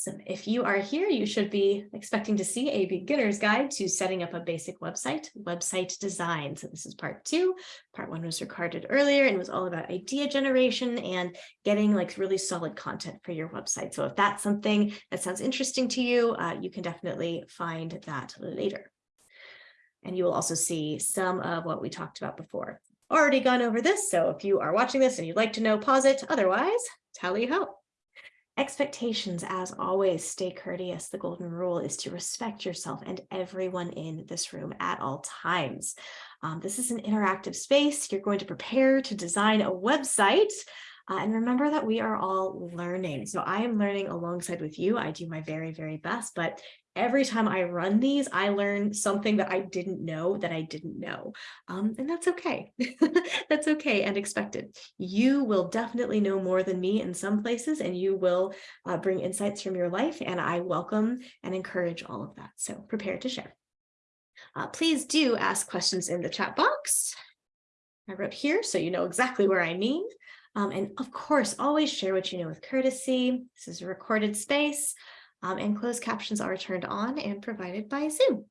So if you are here, you should be expecting to see a beginner's guide to setting up a basic website, website design. So this is part two. Part one was recorded earlier and was all about idea generation and getting like really solid content for your website. So if that's something that sounds interesting to you, uh, you can definitely find that later. And you will also see some of what we talked about before. Already gone over this, so if you are watching this and you'd like to know, pause it. Otherwise, tally ho. Expectations, as always, stay courteous. The golden rule is to respect yourself and everyone in this room at all times. Um, this is an interactive space. You're going to prepare to design a website. Uh, and remember that we are all learning. So I am learning alongside with you. I do my very, very best, but every time I run these, I learn something that I didn't know that I didn't know. Um, and that's okay. that's okay and expected. You will definitely know more than me in some places and you will uh, bring insights from your life and I welcome and encourage all of that. So prepare to share. Uh, please do ask questions in the chat box. I wrote here so you know exactly where I mean. Um, and of course, always share what you know with courtesy. This is a recorded space um, and closed captions are turned on and provided by Zoom.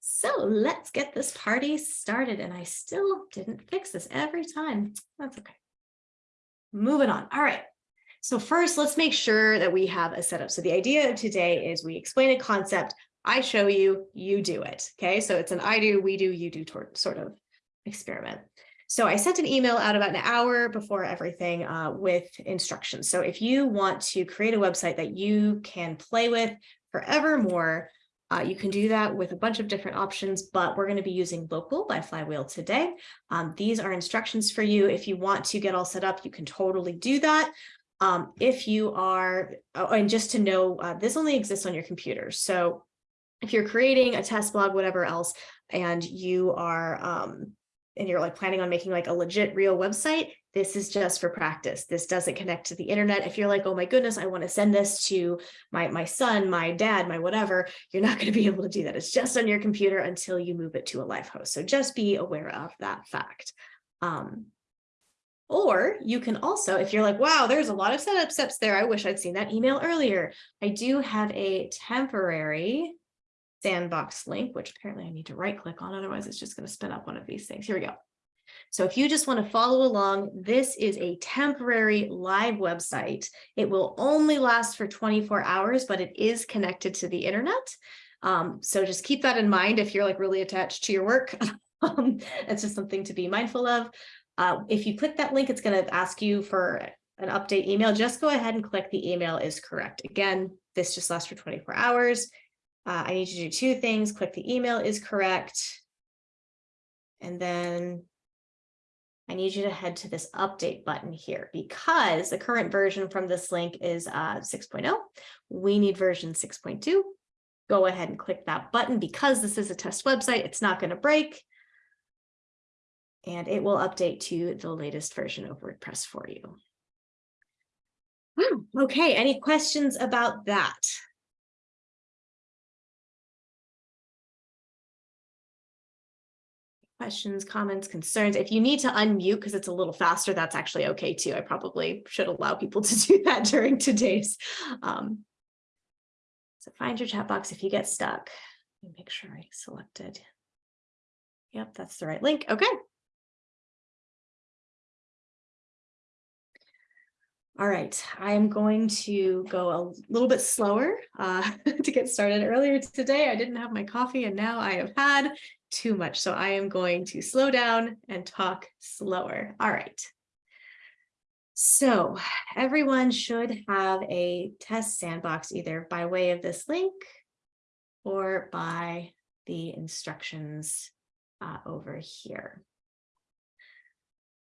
So let's get this party started. And I still didn't fix this every time. That's okay. Moving on. All right. So first, let's make sure that we have a setup. So the idea of today is we explain a concept. I show you, you do it. Okay. So it's an I do, we do, you do sort of experiment. So I sent an email out about an hour before everything uh, with instructions. So if you want to create a website that you can play with forevermore, uh, you can do that with a bunch of different options, but we're going to be using local by Flywheel today. Um, these are instructions for you. If you want to get all set up, you can totally do that. Um, if you are, oh, and just to know, uh, this only exists on your computer. So if you're creating a test blog, whatever else, and you are um, and you're like planning on making like a legit real website, this is just for practice. This doesn't connect to the internet. If you're like, oh my goodness, I want to send this to my, my son, my dad, my whatever, you're not going to be able to do that. It's just on your computer until you move it to a live host. So just be aware of that fact. Um, or you can also, if you're like, wow, there's a lot of setup steps there. I wish I'd seen that email earlier. I do have a temporary sandbox link, which apparently I need to right click on, otherwise it's just going to spin up one of these things. Here we go. So if you just want to follow along, this is a temporary live website. It will only last for 24 hours, but it is connected to the internet. Um, so just keep that in mind if you're like really attached to your work. um, it's just something to be mindful of. Uh, if you click that link, it's going to ask you for an update email. Just go ahead and click the email is correct. Again, this just lasts for 24 hours. Uh, I need you to do two things. Click the email is correct. And then I need you to head to this update button here because the current version from this link is uh, 6.0. We need version 6.2. Go ahead and click that button because this is a test website. It's not going to break. And it will update to the latest version of WordPress for you. Okay, any questions about that? Questions, comments, concerns. If you need to unmute because it's a little faster, that's actually okay too. I probably should allow people to do that during today's. Um, so find your chat box if you get stuck. Make sure I selected. Yep, that's the right link. Okay. All right, I am going to go a little bit slower uh, to get started. Earlier today, I didn't have my coffee and now I have had too much. So I am going to slow down and talk slower. All right. So everyone should have a test sandbox either by way of this link or by the instructions uh, over here.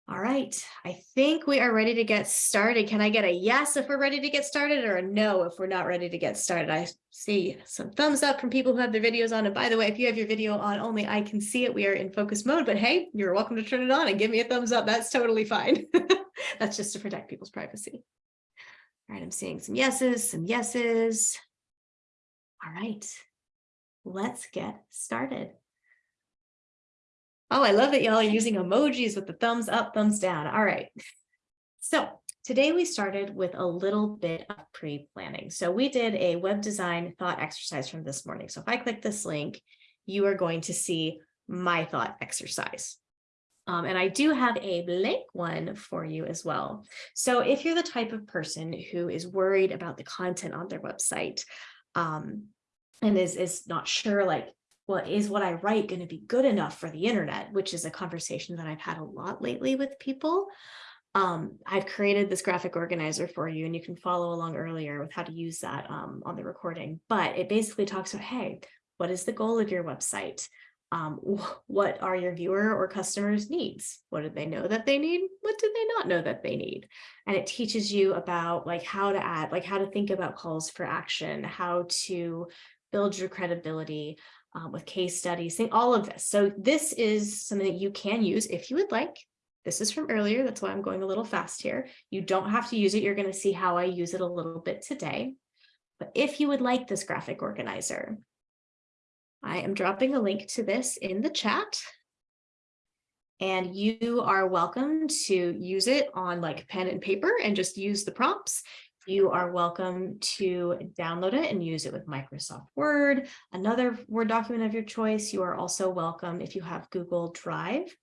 All right, I think we are ready to get started. Can I get a yes if we're ready to get started or a no if we're not ready to get started? I see some thumbs up from people who have their videos on. And by the way, if you have your video on only, I can see it. We are in focus mode, but hey, you're welcome to turn it on and give me a thumbs up. That's totally fine. That's just to protect people's privacy. All right, I'm seeing some yeses, some yeses. All right, let's get started. Oh, I love that y'all are using emojis with the thumbs up, thumbs down. All right. So today we started with a little bit of pre-planning. So we did a web design thought exercise from this morning. So if I click this link, you are going to see my thought exercise. Um, and I do have a blank one for you as well. So if you're the type of person who is worried about the content on their website um, and is, is not sure like, well, is what I write going to be good enough for the internet, which is a conversation that I've had a lot lately with people. Um, I've created this graphic organizer for you and you can follow along earlier with how to use that um, on the recording, but it basically talks about, hey, what is the goal of your website? um, what are your viewer or customers needs? What do they know that they need? What do they not know that they need? And it teaches you about like how to add, like how to think about calls for action, how to build your credibility um, with case studies, all of this. So this is something that you can use if you would like. This is from earlier. That's why I'm going a little fast here. You don't have to use it. You're going to see how I use it a little bit today. But if you would like this graphic organizer, I am dropping a link to this in the chat. And you are welcome to use it on like pen and paper and just use the prompts. You are welcome to download it and use it with Microsoft Word, another Word document of your choice. You are also welcome if you have Google Drive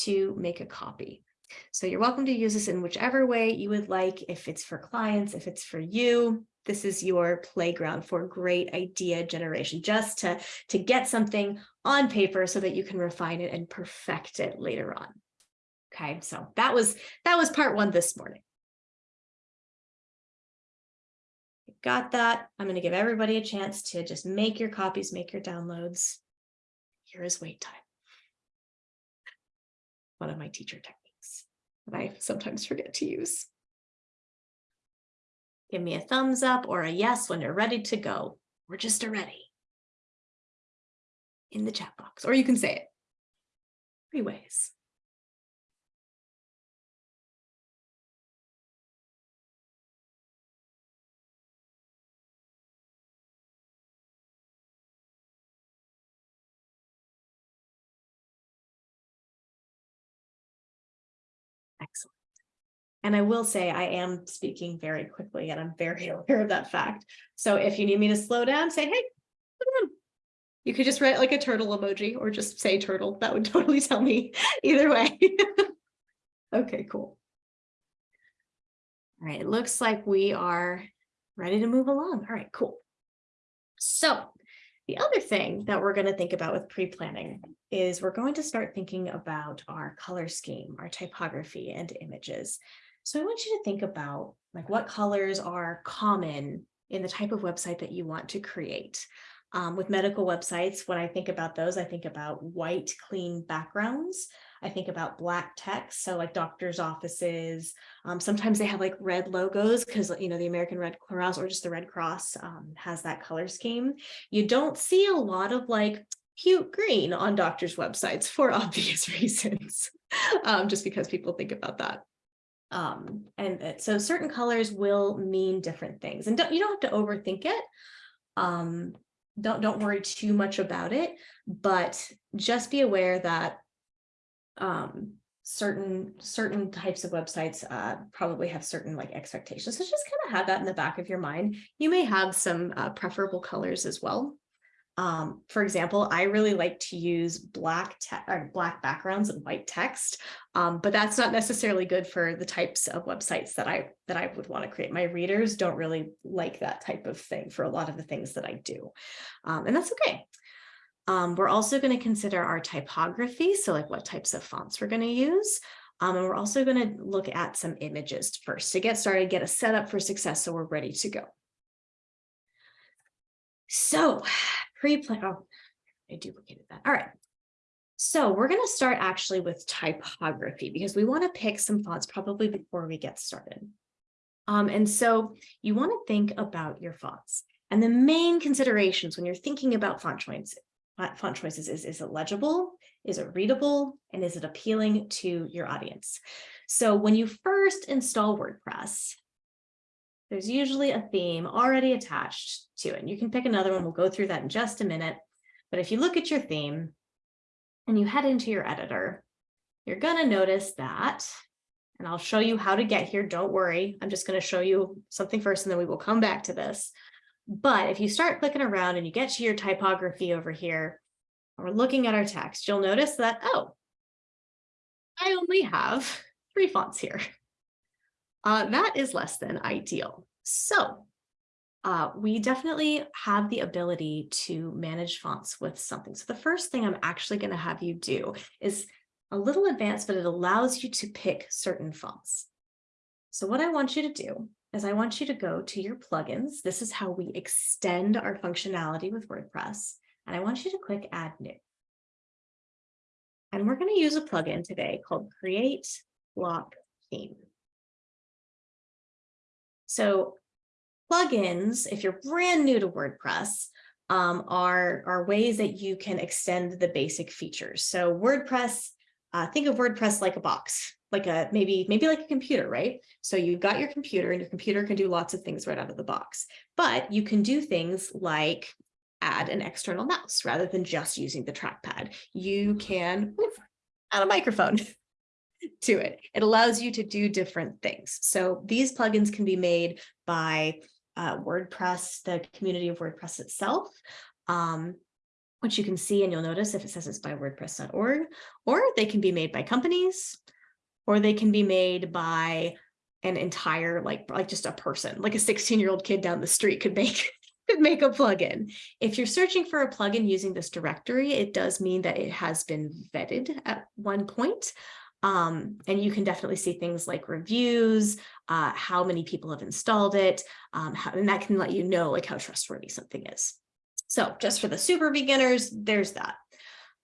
to make a copy. So you're welcome to use this in whichever way you would like, if it's for clients, if it's for you, this is your playground for great idea generation, just to, to get something on paper so that you can refine it and perfect it later on. Okay, so that was that was part one this morning. Got that. I'm going to give everybody a chance to just make your copies, make your downloads. Here is wait time. One of my teacher techniques that I sometimes forget to use. Give me a thumbs up or a yes when you're ready to go, We're just a ready in the chat box, or you can say it three ways. And I will say I am speaking very quickly and I'm very aware of that fact. So if you need me to slow down, say, hey. You could just write like a turtle emoji or just say turtle. That would totally tell me either way. okay, cool. All right, it looks like we are ready to move along. All right, cool. So the other thing that we're going to think about with pre-planning is we're going to start thinking about our color scheme, our typography and images. So I want you to think about like what colors are common in the type of website that you want to create. Um, with medical websites, when I think about those, I think about white, clean backgrounds. I think about black text, so like doctor's offices. Um, sometimes they have like red logos because, you know, the American Red Cross or just the Red Cross um, has that color scheme. You don't see a lot of like cute green on doctors' websites for obvious reasons, um, just because people think about that. Um, and so certain colors will mean different things and don't, you don't have to overthink it. Um, don't, don't worry too much about it, but just be aware that um, certain certain types of websites uh, probably have certain like expectations. So just kind of have that in the back of your mind. You may have some uh, preferable colors as well. Um, for example, I really like to use black or black backgrounds and white text, um, but that's not necessarily good for the types of websites that I that I would want to create. My readers don't really like that type of thing for a lot of the things that I do, um, and that's okay. Um, we're also going to consider our typography, so like what types of fonts we're going to use. Um, and we're also going to look at some images first to get started, get a setup for success so we're ready to go. So pre-plan, oh, I duplicated that. All right. So we're going to start actually with typography because we want to pick some fonts probably before we get started. Um, and so you want to think about your fonts. And the main considerations when you're thinking about font choices, font choices is, is it legible? Is it readable? And is it appealing to your audience? So when you first install WordPress, there's usually a theme already attached to it. And you can pick another one. We'll go through that in just a minute. But if you look at your theme and you head into your editor, you're going to notice that And I'll show you how to get here. Don't worry. I'm just going to show you something first and then we will come back to this. But if you start clicking around and you get to your typography over here, we're looking at our text, you'll notice that, oh, I only have three fonts here. Uh, that is less than ideal. So uh, we definitely have the ability to manage fonts with something. So the first thing I'm actually going to have you do is a little advanced, but it allows you to pick certain fonts. So what I want you to do is I want you to go to your plugins. This is how we extend our functionality with WordPress. And I want you to click Add New. And we're going to use a plugin today called Create Block Theme. So plugins, if you're brand new to WordPress, um, are, are ways that you can extend the basic features. So WordPress, uh, think of WordPress like a box, like a maybe maybe like a computer, right? So you've got your computer and your computer can do lots of things right out of the box, but you can do things like add an external mouse rather than just using the trackpad. You can add a microphone to it. It allows you to do different things. So these plugins can be made by uh, WordPress, the community of WordPress itself, um, which you can see and you'll notice if it says it's by wordpress.org, or they can be made by companies, or they can be made by an entire, like, like just a person, like a 16 year old kid down the street could make could make a plugin. If you're searching for a plugin using this directory, it does mean that it has been vetted at one point. Um, and you can definitely see things like reviews, uh, how many people have installed it, um, how, and that can let you know like how trustworthy something is. So just for the super beginners, there's that.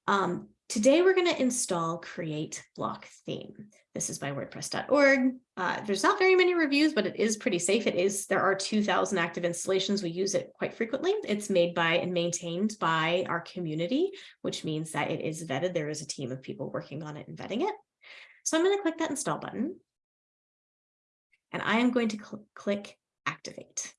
Um, today we're going to install Create Block Theme. This is by wordpress.org. Uh, there's not very many reviews, but it is pretty safe. It is, there are 2000 active installations. We use it quite frequently. It's made by and maintained by our community, which means that it is vetted. There is a team of people working on it and vetting it. So I'm going to click that install button. And I am going to cl click activate.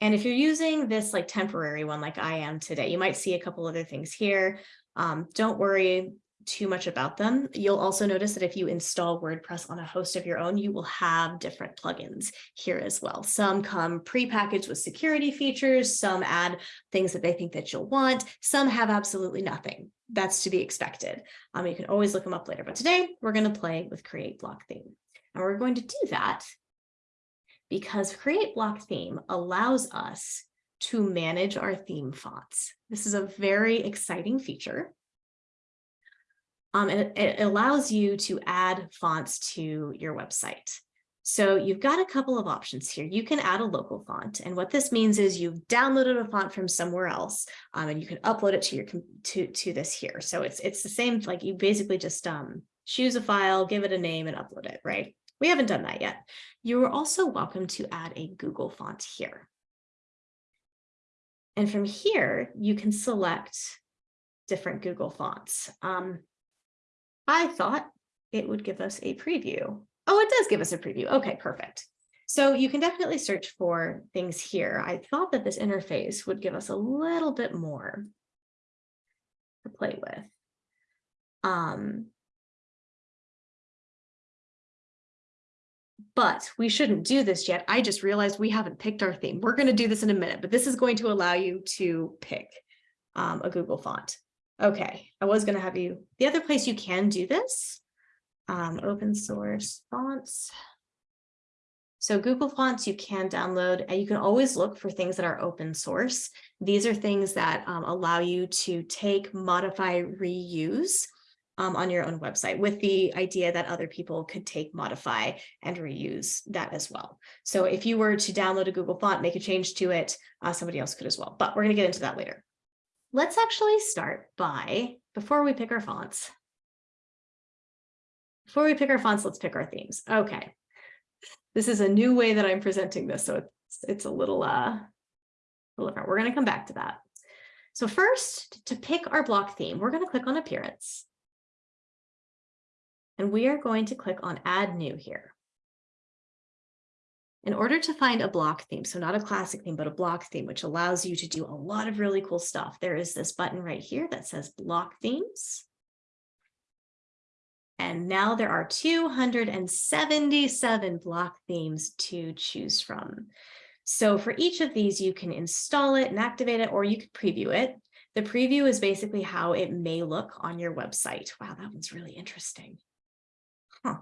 And if you're using this like temporary one like I am today, you might see a couple other things here. Um, don't worry too much about them. You'll also notice that if you install WordPress on a host of your own, you will have different plugins here as well. Some come pre-packaged with security features, some add things that they think that you'll want, some have absolutely nothing. That's to be expected. Um, you can always look them up later, but today we're going to play with Create Block Theme. And we're going to do that because Create Block Theme allows us to manage our theme fonts. This is a very exciting feature. Um, and it, it allows you to add fonts to your website. So you've got a couple of options here. You can add a local font. And what this means is you've downloaded a font from somewhere else um, and you can upload it to your to, to this here. So it's it's the same, like you basically just um, choose a file, give it a name and upload it, right? We haven't done that yet. You are also welcome to add a Google font here. And from here, you can select different Google fonts. Um, I thought it would give us a preview. Oh, it does give us a preview. Okay, perfect. So you can definitely search for things here. I thought that this interface would give us a little bit more to play with. Um, but we shouldn't do this yet. I just realized we haven't picked our theme. We're going to do this in a minute, but this is going to allow you to pick um, a Google font. Okay, I was going to have you, the other place you can do this, um, open source fonts. So Google Fonts you can download and you can always look for things that are open source. These are things that um, allow you to take, modify, reuse um, on your own website with the idea that other people could take, modify, and reuse that as well. So if you were to download a Google font, make a change to it, uh, somebody else could as well. But we're going to get into that later. Let's actually start by, before we pick our fonts, before we pick our fonts, let's pick our themes. Okay. This is a new way that I'm presenting this, so it's, it's a little, uh, a little different. We're going to come back to that. So first, to pick our block theme, we're going to click on Appearance. And we are going to click on Add New here. In order to find a block theme, so not a classic theme, but a block theme, which allows you to do a lot of really cool stuff, there is this button right here that says Block Themes. And now there are 277 block themes to choose from. So for each of these, you can install it and activate it, or you can preview it. The preview is basically how it may look on your website. Wow, that one's really interesting. Huh.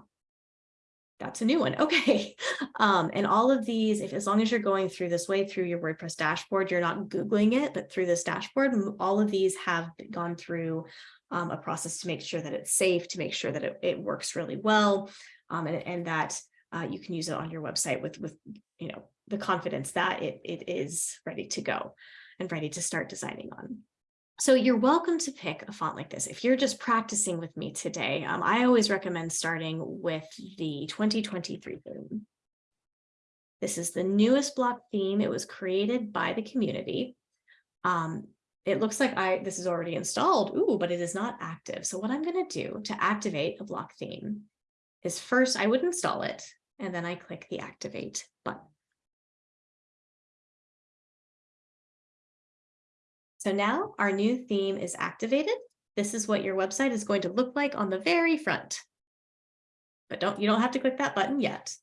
That's a new one. Okay. Um, and all of these, if as long as you're going through this way through your WordPress dashboard, you're not Googling it, but through this dashboard, all of these have gone through um, a process to make sure that it's safe, to make sure that it, it works really well, um, and, and that uh, you can use it on your website with, with you know, the confidence that it, it is ready to go and ready to start designing on. So you're welcome to pick a font like this. If you're just practicing with me today, um, I always recommend starting with the 2023 theme. This is the newest block theme. It was created by the community. Um, it looks like I this is already installed. Ooh, but it is not active. So what I'm going to do to activate a block theme is first I would install it and then I click the activate button. So now our new theme is activated. This is what your website is going to look like on the very front. But don't you don't have to click that button yet.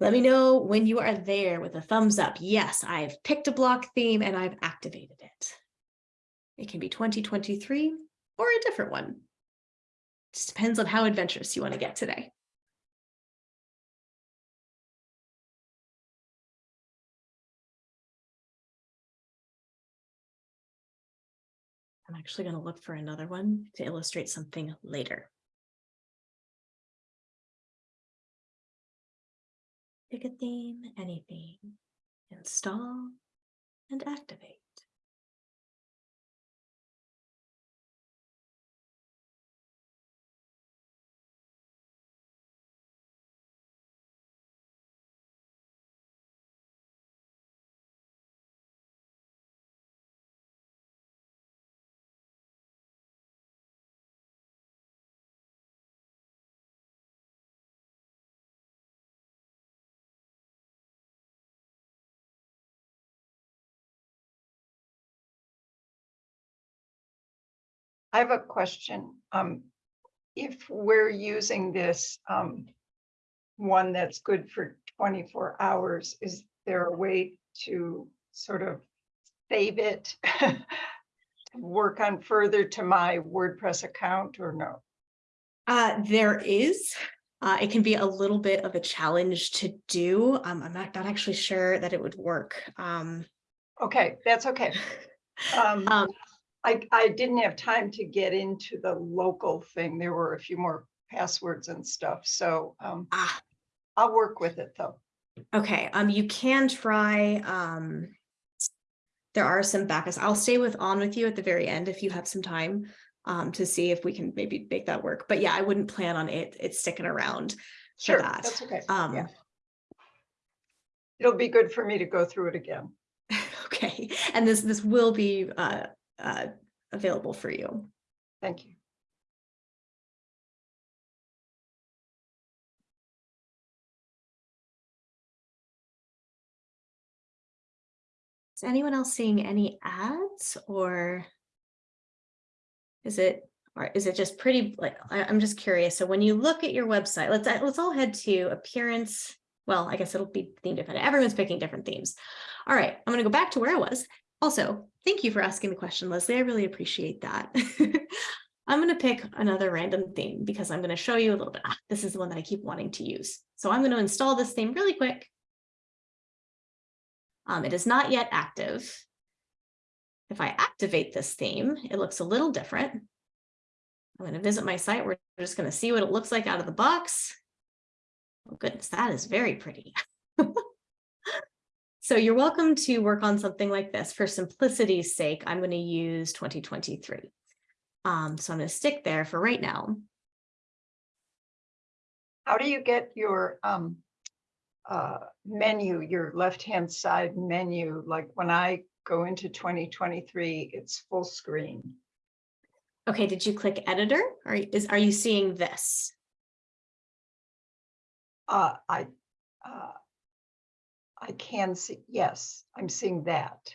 Let me know when you are there with a thumbs up. Yes, I've picked a block theme and I've activated it. It can be 2023 or a different one. Just depends on how adventurous you want to get today. I'm actually going to look for another one to illustrate something later. Pick a theme, anything, install and activate. I have a question. Um, if we're using this, um, one that's good for twenty-four hours, is there a way to sort of save it? Work on further to my WordPress account or no? Uh, there is. Uh, it can be a little bit of a challenge to do. Um, I'm not, not actually sure that it would work. Um, Okay, that's okay. Um, um, I, I didn't have time to get into the local thing. There were a few more passwords and stuff, so, um, ah, I'll work with it though. okay. Um, you can try. Um, there are some backups. I'll stay with on with you at the very end if you have some time um, to see if we can maybe make that work. But yeah, I wouldn't plan on it. It's sticking around for Sure, that. that's okay. Um, Yeah. It'll be good for me to go through it again. okay. And this this will be uh, uh, available for you. Thank you. Is anyone else seeing any ads or is it or is it just pretty like I, I'm just curious. So when you look at your website, let's let's all head to appearance. Well, I guess it'll be theme dependent. Everyone's picking different themes. All right, I'm going to go back to where I was. Also, thank you for asking the question, Leslie. I really appreciate that. I'm going to pick another random theme because I'm going to show you a little bit. Ah, this is the one that I keep wanting to use. So I'm going to install this theme really quick. Um, it is not yet active. If I activate this theme, it looks a little different. I'm going to visit my site. We're just going to see what it looks like out of the box. Oh goodness, that is very pretty. so you're welcome to work on something like this. For simplicity's sake, I'm going to use 2023. Um, so I'm going to stick there for right now. How do you get your, um, uh, menu, your left-hand side menu? Like when I go into twenty twenty-three, it's full screen. Okay, did you click editor? Or is are you seeing this? Uh, I, uh, I can see, yes, I'm seeing that.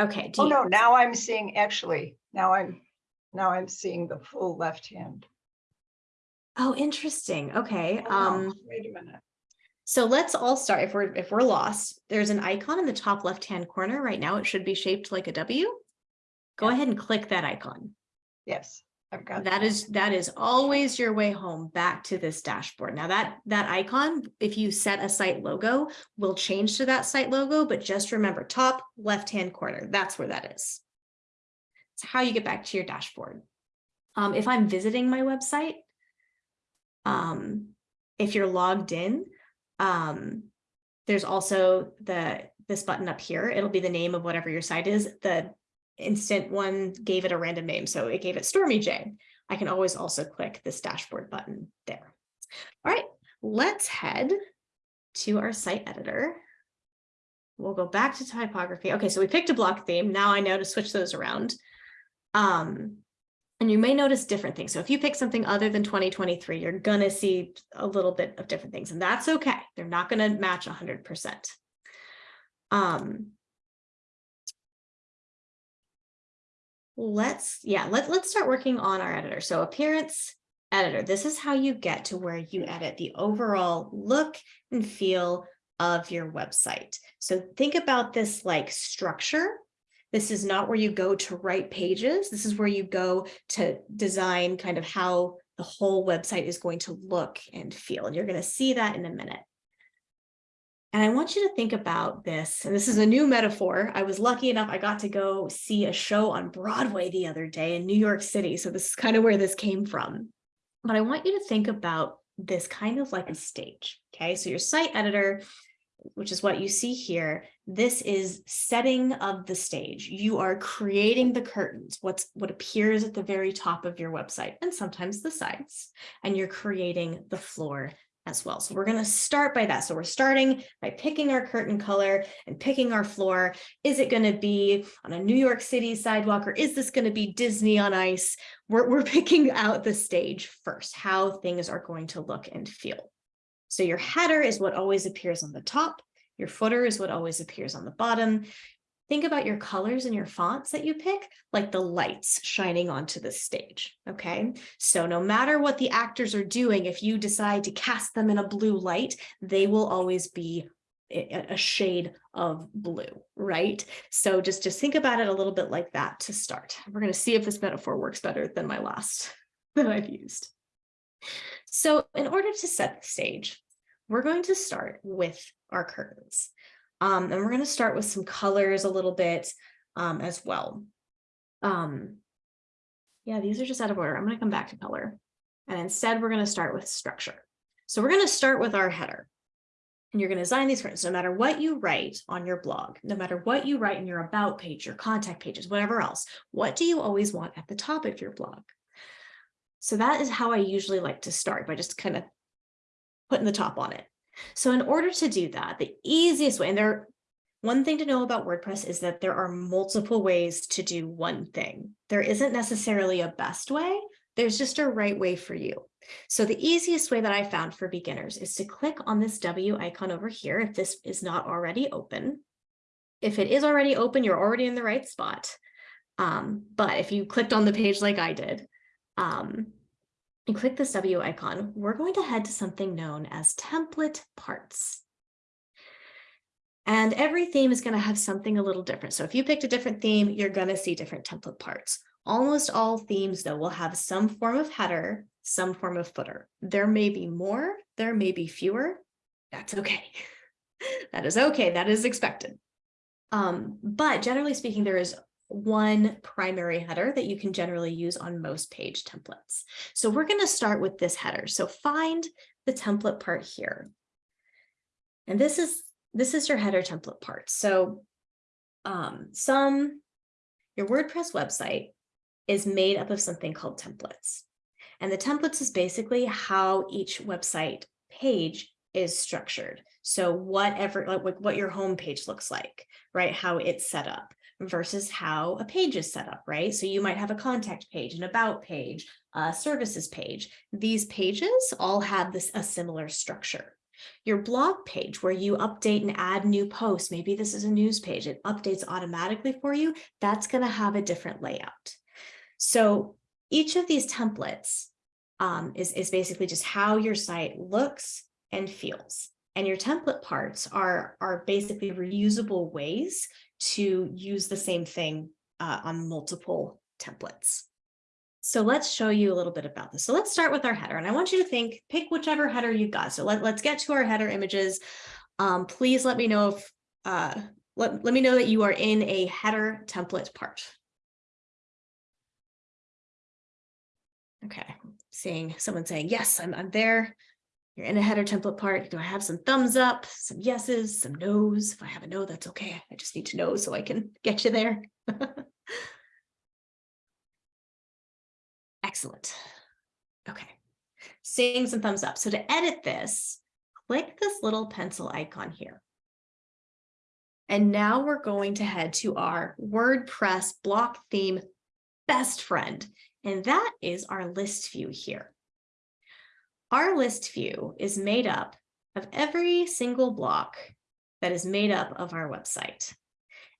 Okay, do Oh, you, no, now I'm seeing, actually, now I'm, now I'm seeing the full left hand. Oh, interesting. Okay. Oh, Um, Wait a minute. so let's all start. If we're if we're lost, there's an icon in the top left-hand corner right now. It should be shaped like a W. Go Yeah. ahead and click that icon. Yes, That is that is always your way home back to this dashboard. Now that that icon, if you set a site logo, will change to that site logo, but just remember top left-hand corner. That's where that is. It's how you get back to your dashboard. Um, if I'm visiting my website, um, if you're logged in, um, there's also the this button up here. It'll be the name of whatever your site is. The instant one gave it a random name, so it gave it Stormy J. I can always also click this dashboard button there. All right, let's head to our site editor. We'll go back to typography. Okay, so we picked a block theme. Now I know to switch those around. Um, and you may notice different things. So if you pick something other than 2023, you're gonna see a little bit of different things, and that's okay. They're not gonna match 100%. Um, let's, yeah, let, let's start working on our editor. So appearance editor, this is how you get to where you edit the overall look and feel of your website. So think about this like structure. This is not where you go to write pages. This is where you go to design kind of how the whole website is going to look and feel. And you're going to see that in a minute. And I want you to think about this, and this is a new metaphor. I was lucky enough, I got to go see a show on Broadway the other day in New York City. So this is kind of where this came from. But I want you to think about this kind of like a stage. Okay, so your site editor, which is what you see here, this is setting of the stage. You are creating the curtains, what's what appears at the very top of your website and sometimes the sides, and you're creating the floor as well. So we're going to start by that. So we're starting by picking our curtain color and picking our floor. Is it going to be on a New York City sidewalk or is this going to be Disney on ice? We're, we're picking out the stage first, how things are going to look and feel. So your header is what always appears on the top. Your footer is what always appears on the bottom. Think about your colors and your fonts that you pick, like the lights shining onto the stage, okay? So no matter what the actors are doing, if you decide to cast them in a blue light, they will always be a shade of blue, right? So just, just think about it a little bit like that to start. We're gonna see if this metaphor works better than my last that I've used. So in order to set the stage, we're going to start with our curtains. Um, and we're going to start with some colors a little bit um, as well. Um, yeah, these are just out of order. I'm going to come back to color. And instead, we're going to start with structure. So we're going to start with our header. And you're going to design these curtains no matter what you write on your blog, no matter what you write in your about page, your contact pages, whatever else. What do you always want at the top of your blog? So that is how I usually like to start by just kind of putting the top on it. So in order to do that, the easiest way, and there, one thing to know about WordPress is that there are multiple ways to do one thing. There isn't necessarily a best way. There's just a right way for you. So the easiest way that I found for beginners is to click on this W icon over here if this is not already open. If it is already open, you're already in the right spot. Um, but if you clicked on the page like I did, um, and click this W icon, we're going to head to something known as template parts. And every theme is going to have something a little different. So if you picked a different theme, you're going to see different template parts. Almost all themes, though, will have some form of header, some form of footer. There may be more, there may be fewer. That's okay. that is okay. That is expected. Um, but generally speaking, there is one primary header that you can generally use on most page templates. So we're going to start with this header. So find the template part here. And this is this is your header template part. So um, some your WordPress website is made up of something called templates. And the templates is basically how each website page is structured. So whatever like what your home page looks like, right? How it's set up versus how a page is set up, right? So you might have a contact page, an about page, a services page. These pages all have this a similar structure. Your blog page where you update and add new posts, maybe this is a news page, it updates automatically for you, that's going to have a different layout. So each of these templates um, is, is basically just how your site looks and feels. And your template parts are, are basically reusable ways to use the same thing uh, on multiple templates. So let's show you a little bit about this. So let's start with our header. And I want you to think, pick whichever header you've got. So let, let's get to our header images. Um, please let me know if, uh, let, let me know that you are in a header template part. Okay, seeing someone saying, yes, I'm, I'm there. You're in a header template part. Do I have some thumbs up, some yeses, some nos? If I have a no, that's okay. I just need to know so I can get you there. Excellent. Okay, seeing some thumbs up. So to edit this, click this little pencil icon here. And now we're going to head to our WordPress block theme best friend, and that is our list view here. Our list view is made up of every single block that is made up of our website.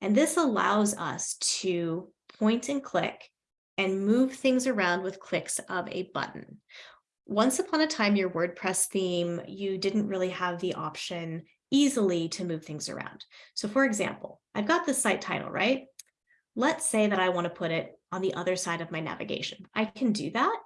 And this allows us to point and click and move things around with clicks of a button. Once upon a time, your WordPress theme, you didn't really have the option easily to move things around. So for example, I've got the site title, right? Let's say that I want to put it on the other side of my navigation. I can do that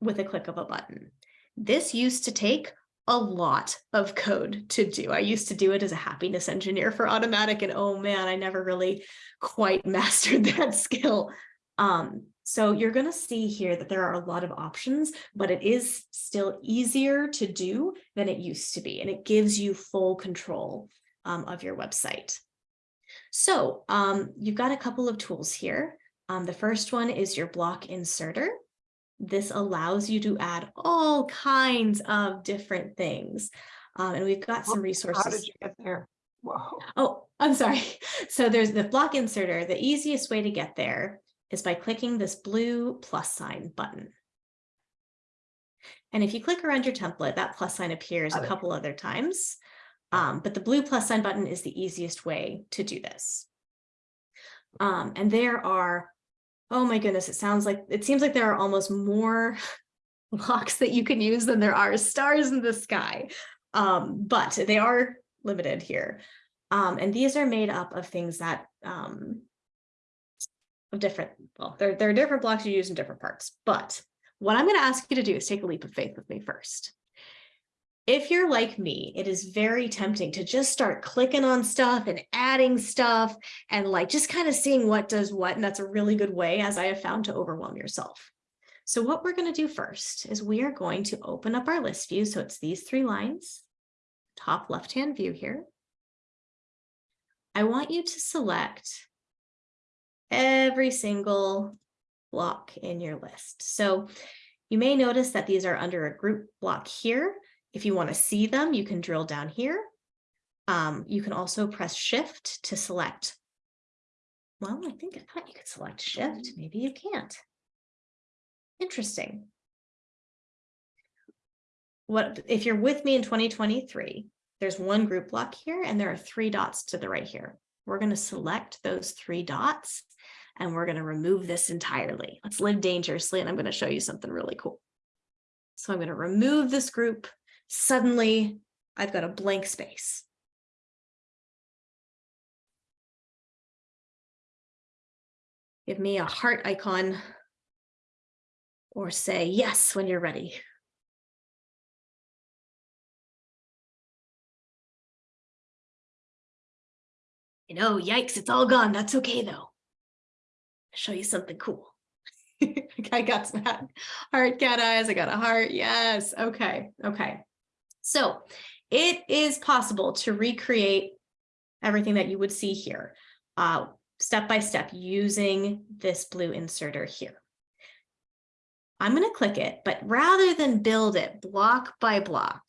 with a click of a button. This used to take a lot of code to do. I used to do it as a happiness engineer for Automattic and oh man, I never really quite mastered that skill. Um, so you're going to see here that there are a lot of options, but it is still easier to do than it used to be, and it gives you full control um, of your website. So um, you've got a couple of tools here. Um, the first one is your block inserter. This allows you to add all kinds of different things. Um, and we've got some resources. How did you get there? Whoa. Oh, I'm sorry. So there's the block inserter. The easiest way to get there is by clicking this blue plus sign button. And if you click around your template, that plus sign appears a couple other times. Um, but the blue plus sign button is the easiest way to do this. Um, and there are, oh my goodness, it sounds like, it seems like there are almost more blocks that you can use than there are stars in the sky. Um, but they are limited here. Um, and these are made up of things that um, of different, well, there, there are different blocks you use in different parts, but what I'm going to ask you to do is take a leap of faith with me first. If you're like me, it is very tempting to just start clicking on stuff and adding stuff and like just kind of seeing what does what. And that's a really good way, as I have found, to overwhelm yourself. So what we're going to do first is we are going to open up our list view. So it's these three lines, top left-hand view here. I want you to select every single block in your list. So you may notice that these are under a group block here. If you want to see them, you can drill down here. Um, you can also press shift to select. Well, I think I thought you could select shift. Maybe you can't. Interesting. What if you're with me in 2023, there's one group block here and there are three dots to the right here. We're going to select those three dots and we're going to remove this entirely. Let's live dangerously and I'm going to show you something really cool. So I'm going to remove this group. Suddenly I've got a blank space. Give me a heart icon or say yes when you're ready. You know, yikes, it's all gone. That's okay though I'll show you something cool. I got some heart cat eyes. I got a heart. Yes. Okay. Okay. So it is possible to recreate everything that you would see here uh, step by step using this blue inserter here. I'm going to click it, but rather than build it block by block,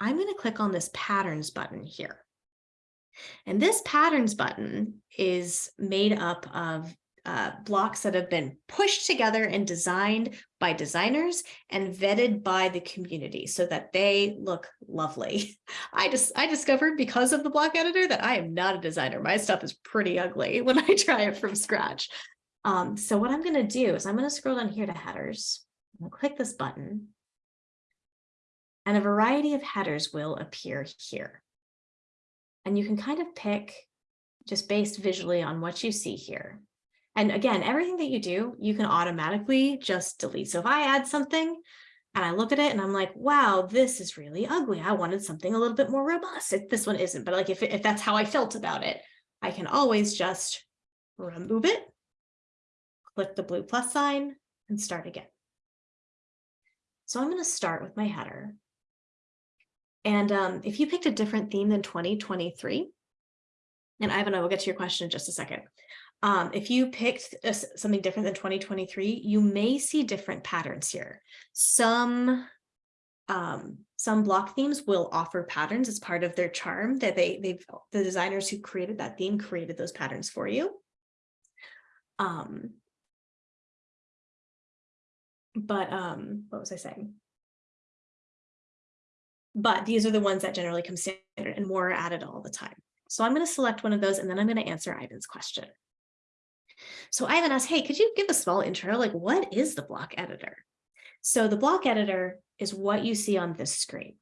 I'm going to click on this patterns button here. And this patterns button is made up of uh, blocks that have been pushed together and designed by designers and vetted by the community so that they look lovely. I just I discovered because of the block editor that I am not a designer. My stuff is pretty ugly when I try it from scratch. Um, so what I'm going to do is I'm going to scroll down here to headers. I'm gonna click this button. And a variety of headers will appear here. And you can kind of pick just based visually on what you see here. And again, everything that you do, you can automatically just delete. So if I add something and I look at it and I'm like, wow, this is really ugly. I wanted something a little bit more robust. It, this one isn't, but like if, if that's how I felt about it, I can always just remove it, click the blue plus sign and start again. So I'm going to start with my header. And um, if you picked a different theme than 2023, and Ivan, I will get to your question in just a second. Um, if you picked a something different than 2023, you may see different patterns here. Some um, some block themes will offer patterns as part of their charm that they they've the designers who created that theme created those patterns for you. Um, but um, what was I saying? But these are the ones that generally come standard and more are added all the time. So I'm going to select one of those and then I'm going to answer Ivan's question. So Ivan asked, hey, could you give a small intro? Like, what is the block editor? So the block editor is what you see on this screen.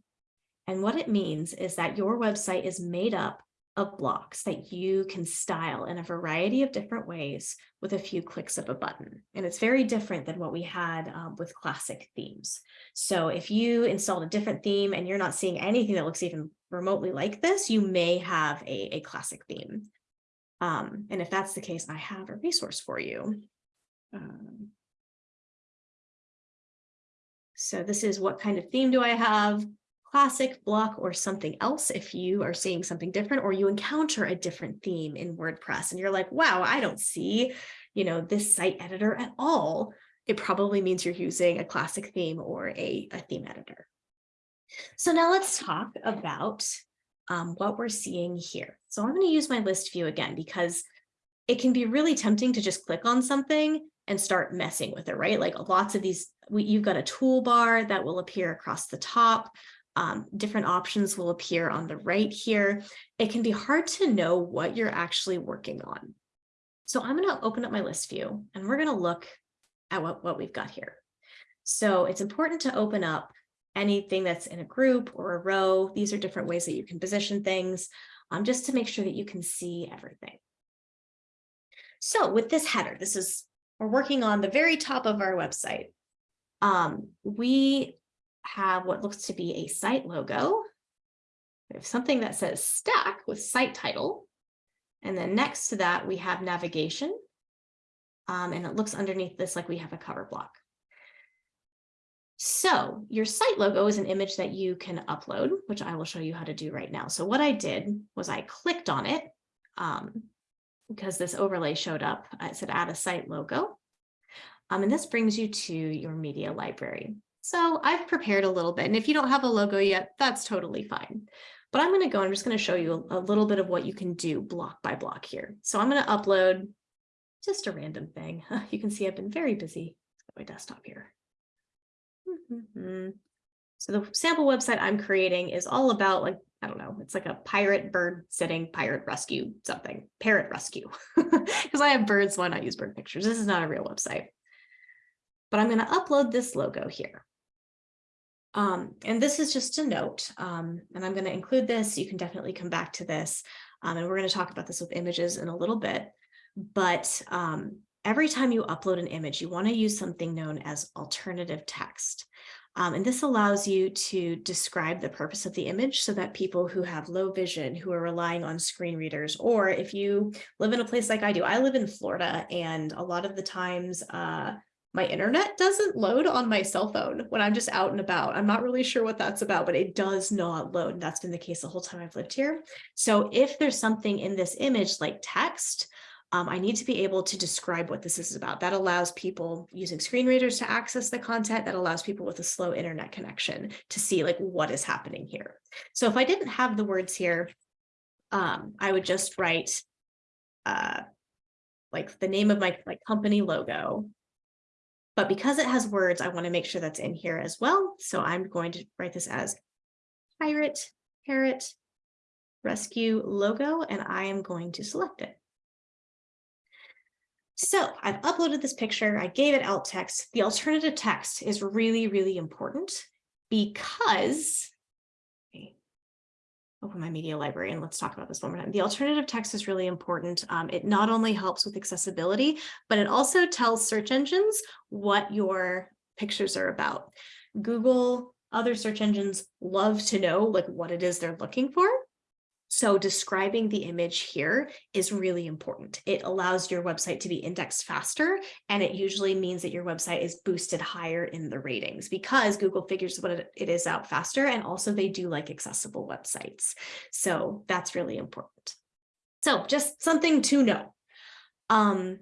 And what it means is that your website is made up of blocks that you can style in a variety of different ways with a few clicks of a button. And it's very different than what we had um, with classic themes. So if you installed a different theme and you're not seeing anything that looks even remotely like this, you may have a, a classic theme. Um, and if that's the case, I have a resource for you. Um, so this is what kind of theme do I have? Classic, block, or something else if you are seeing something different or you encounter a different theme in WordPress and you're like, wow, I don't see, you know, this site editor at all. It probably means you're using a classic theme or a, a theme editor. So now let's talk about um, what we're seeing here. So I'm going to use my list view again because it can be really tempting to just click on something and start messing with it, right? Like lots of these, we, you've got a toolbar that will appear across the top. Um, different options will appear on the right here. It can be hard to know what you're actually working on. So I'm going to open up my list view and we're going to look at what, what we've got here. So it's important to open up anything that's in a group or a row. These are different ways that you can position things um, just to make sure that you can see everything. So with this header, this is, we're working on the very top of our website. Um, we have what looks to be a site logo. We have something that says stack with site title. And then next to that, we have navigation. Um, and it looks underneath this like we have a cover block. So your site logo is an image that you can upload, which I will show you how to do right now. So what I did was I clicked on it um, because this overlay showed up. I said add a site logo. Um, and this brings you to your media library. So I've prepared a little bit. And if you don't have a logo yet, that's totally fine. But I'm going to go, I'm just going to show you a, a little bit of what you can do block by block here. So I'm going to upload just a random thing. You can see I've been very busy. my desktop here. Mhm. So the sample website I'm creating is all about like, I don't know, it's like a pirate bird sitting pirate rescue something, parrot rescue. Because I have birds, why not use bird pictures? This is not a real website. But I'm going to upload this logo here. Um, and this is just a note, um, and I'm going to include this. You can definitely come back to this. Um, and we're going to talk about this with images in a little bit. But um, every time you upload an image, you want to use something known as alternative text. Um, and this allows you to describe the purpose of the image so that people who have low vision, who are relying on screen readers, or if you live in a place like I do, I live in Florida and a lot of the times uh, my internet doesn't load on my cell phone when I'm just out and about. I'm not really sure what that's about, but it does not load. That's been the case the whole time I've lived here. So if there's something in this image like text, um, I need to be able to describe what this is about. That allows people using screen readers to access the content that allows people with a slow internet connection to see like what is happening here. So if I didn't have the words here, um, I would just write uh, like the name of my like company logo. But because it has words, I want to make sure that's in here as well. So I'm going to write this as pirate parrot rescue logo, and I am going to select it. So I've uploaded this picture, I gave it alt text. The alternative text is really, really important because okay, open my media library and let's talk about this one more time. The alternative text is really important. Um, it not only helps with accessibility, but it also tells search engines what your pictures are about. Google, other search engines love to know like what it is they're looking for. So describing the image here is really important. It allows your website to be indexed faster, and it usually means that your website is boosted higher in the ratings because Google figures what it is out faster, and also they do like accessible websites. So that's really important. So just something to know. Um,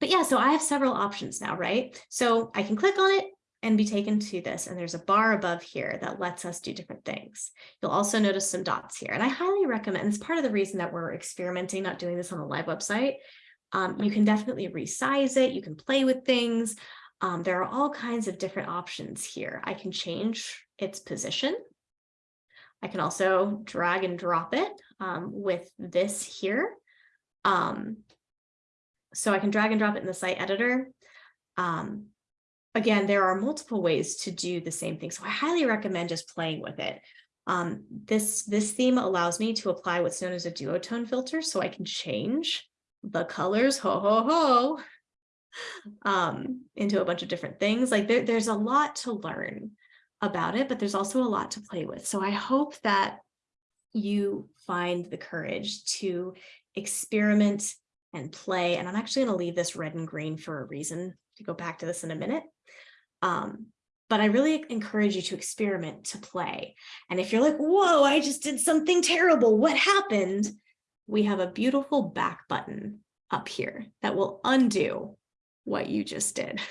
but yeah, so I have several options now, right? So I can click on it, and be taken to this. And there's a bar above here that lets us do different things. You'll also notice some dots here. And I highly recommend, it's part of the reason that we're experimenting, not doing this on the live website. Um, you can definitely resize it. You can play with things. Um, there are all kinds of different options here. I can change its position. I can also drag and drop it um, with this here. Um, so I can drag and drop it in the site editor. Um, again, there are multiple ways to do the same thing. So I highly recommend just playing with it. Um, this, this theme allows me to apply what's known as a duotone filter, so I can change the colors, ho, ho, ho, um, into a bunch of different things. Like there, there's a lot to learn about it, but there's also a lot to play with. So I hope that you find the courage to experiment and play. And I'm actually going to leave this red and green for a reason to go back to this in a minute. Um, but I really encourage you to experiment, to play. And if you're like, whoa, I just did something terrible, what happened? We have a beautiful back button up here that will undo what you just did.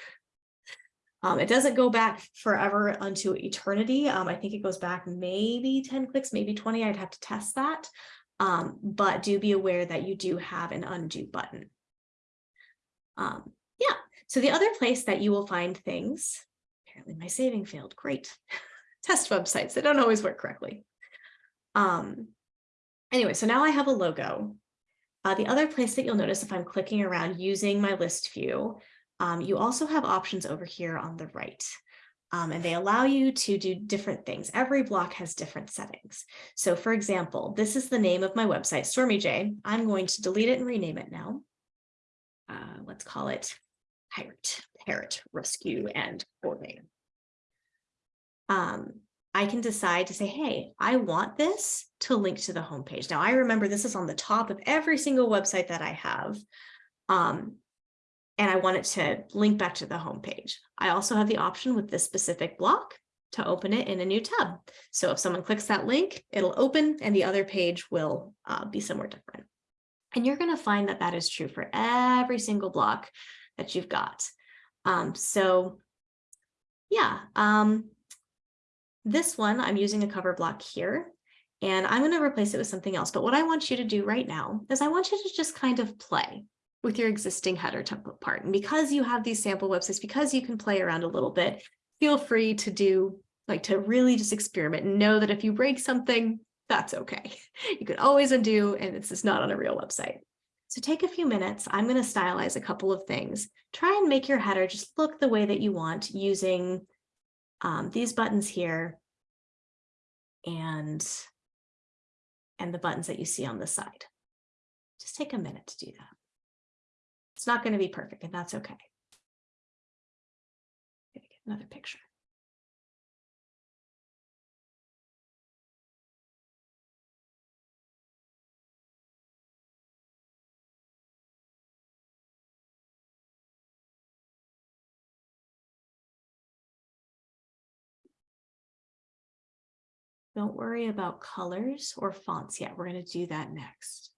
Um, it doesn't go back forever unto eternity. Um, I think it goes back maybe 10 clicks, maybe 20. I'd have to test that. Um, but do be aware that you do have an undo button. Um, yeah, so the other place that you will find things, apparently my saving failed, great. Test websites that don't always work correctly. Um, anyway, so now I have a logo. Uh, the other place that you'll notice if I'm clicking around using my list view, um, you also have options over here on the right. Um, and they allow you to do different things. Every block has different settings. So for example, this is the name of my website, Stormy J. I'm going to delete it and rename it now. Uh, let's call it parrot, parrot rescue and boarding. Um, I can decide to say, hey, I want this to link to the homepage. Now, I remember this is on the top of every single website that I have. Um, and I want it to link back to the homepage. I also have the option with this specific block to open it in a new tab. So if someone clicks that link, it'll open and the other page will uh, be somewhere different. And you're going to find that that is true for every single block that you've got. Um, so yeah, um, this one, I'm using a cover block here and I'm going to replace it with something else. But what I want you to do right now is I want you to just kind of play with your existing header template part. And because you have these sample websites, because you can play around a little bit, feel free to do like to really just experiment and know that if you break something, that's okay. You can always undo and it's just not on a real website. So take a few minutes. I'm going to stylize a couple of things. Try and make your header just look the way that you want using um, these buttons here and, and the buttons that you see on the side. Just take a minute to do that. It's not going to be perfect, and that's okay. Another picture. Don't worry about colors or fonts yet. We're going to do that next.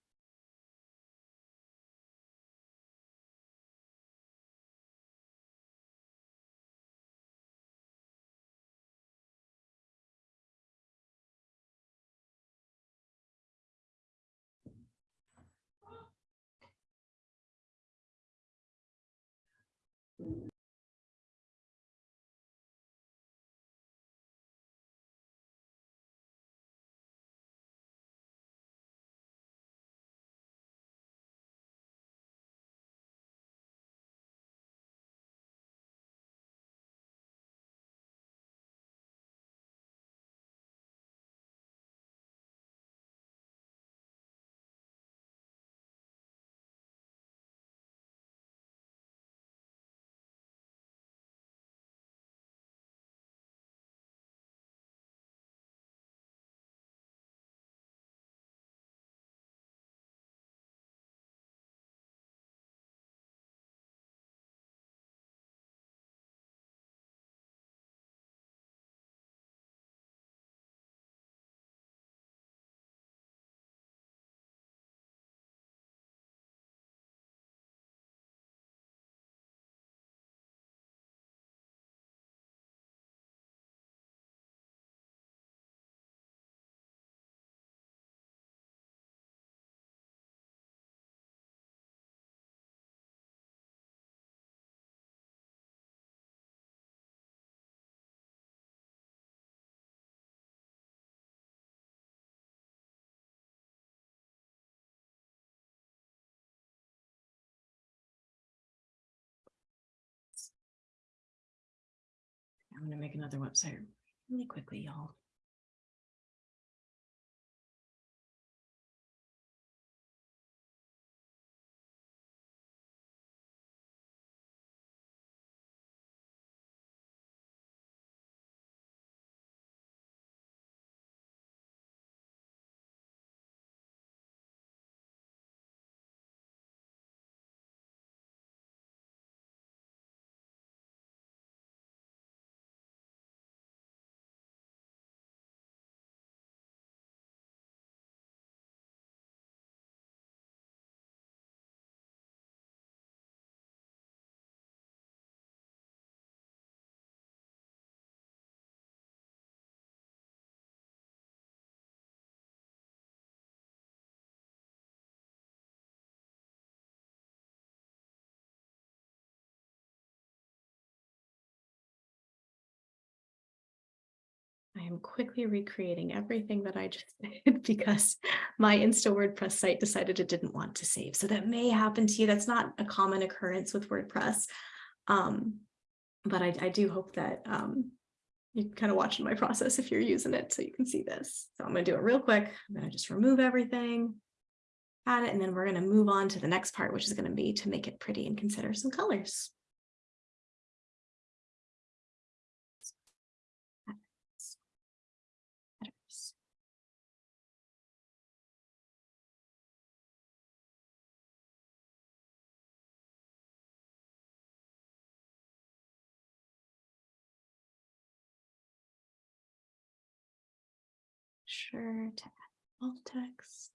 I'm gonna make another website really quickly, y'all. Am quickly recreating everything that I just did because my Insta WordPress site decided it didn't want to save. So that may happen to you. That's not a common occurrence with WordPress. Um, but I, I do hope that um, you kind of watching my process if you're using it so you can see this. So I'm going to do it real quick. I'm going to just remove everything, add it, and then we're going to move on to the next part, which is going to be to make it pretty and consider some colors. Sure to add alt text.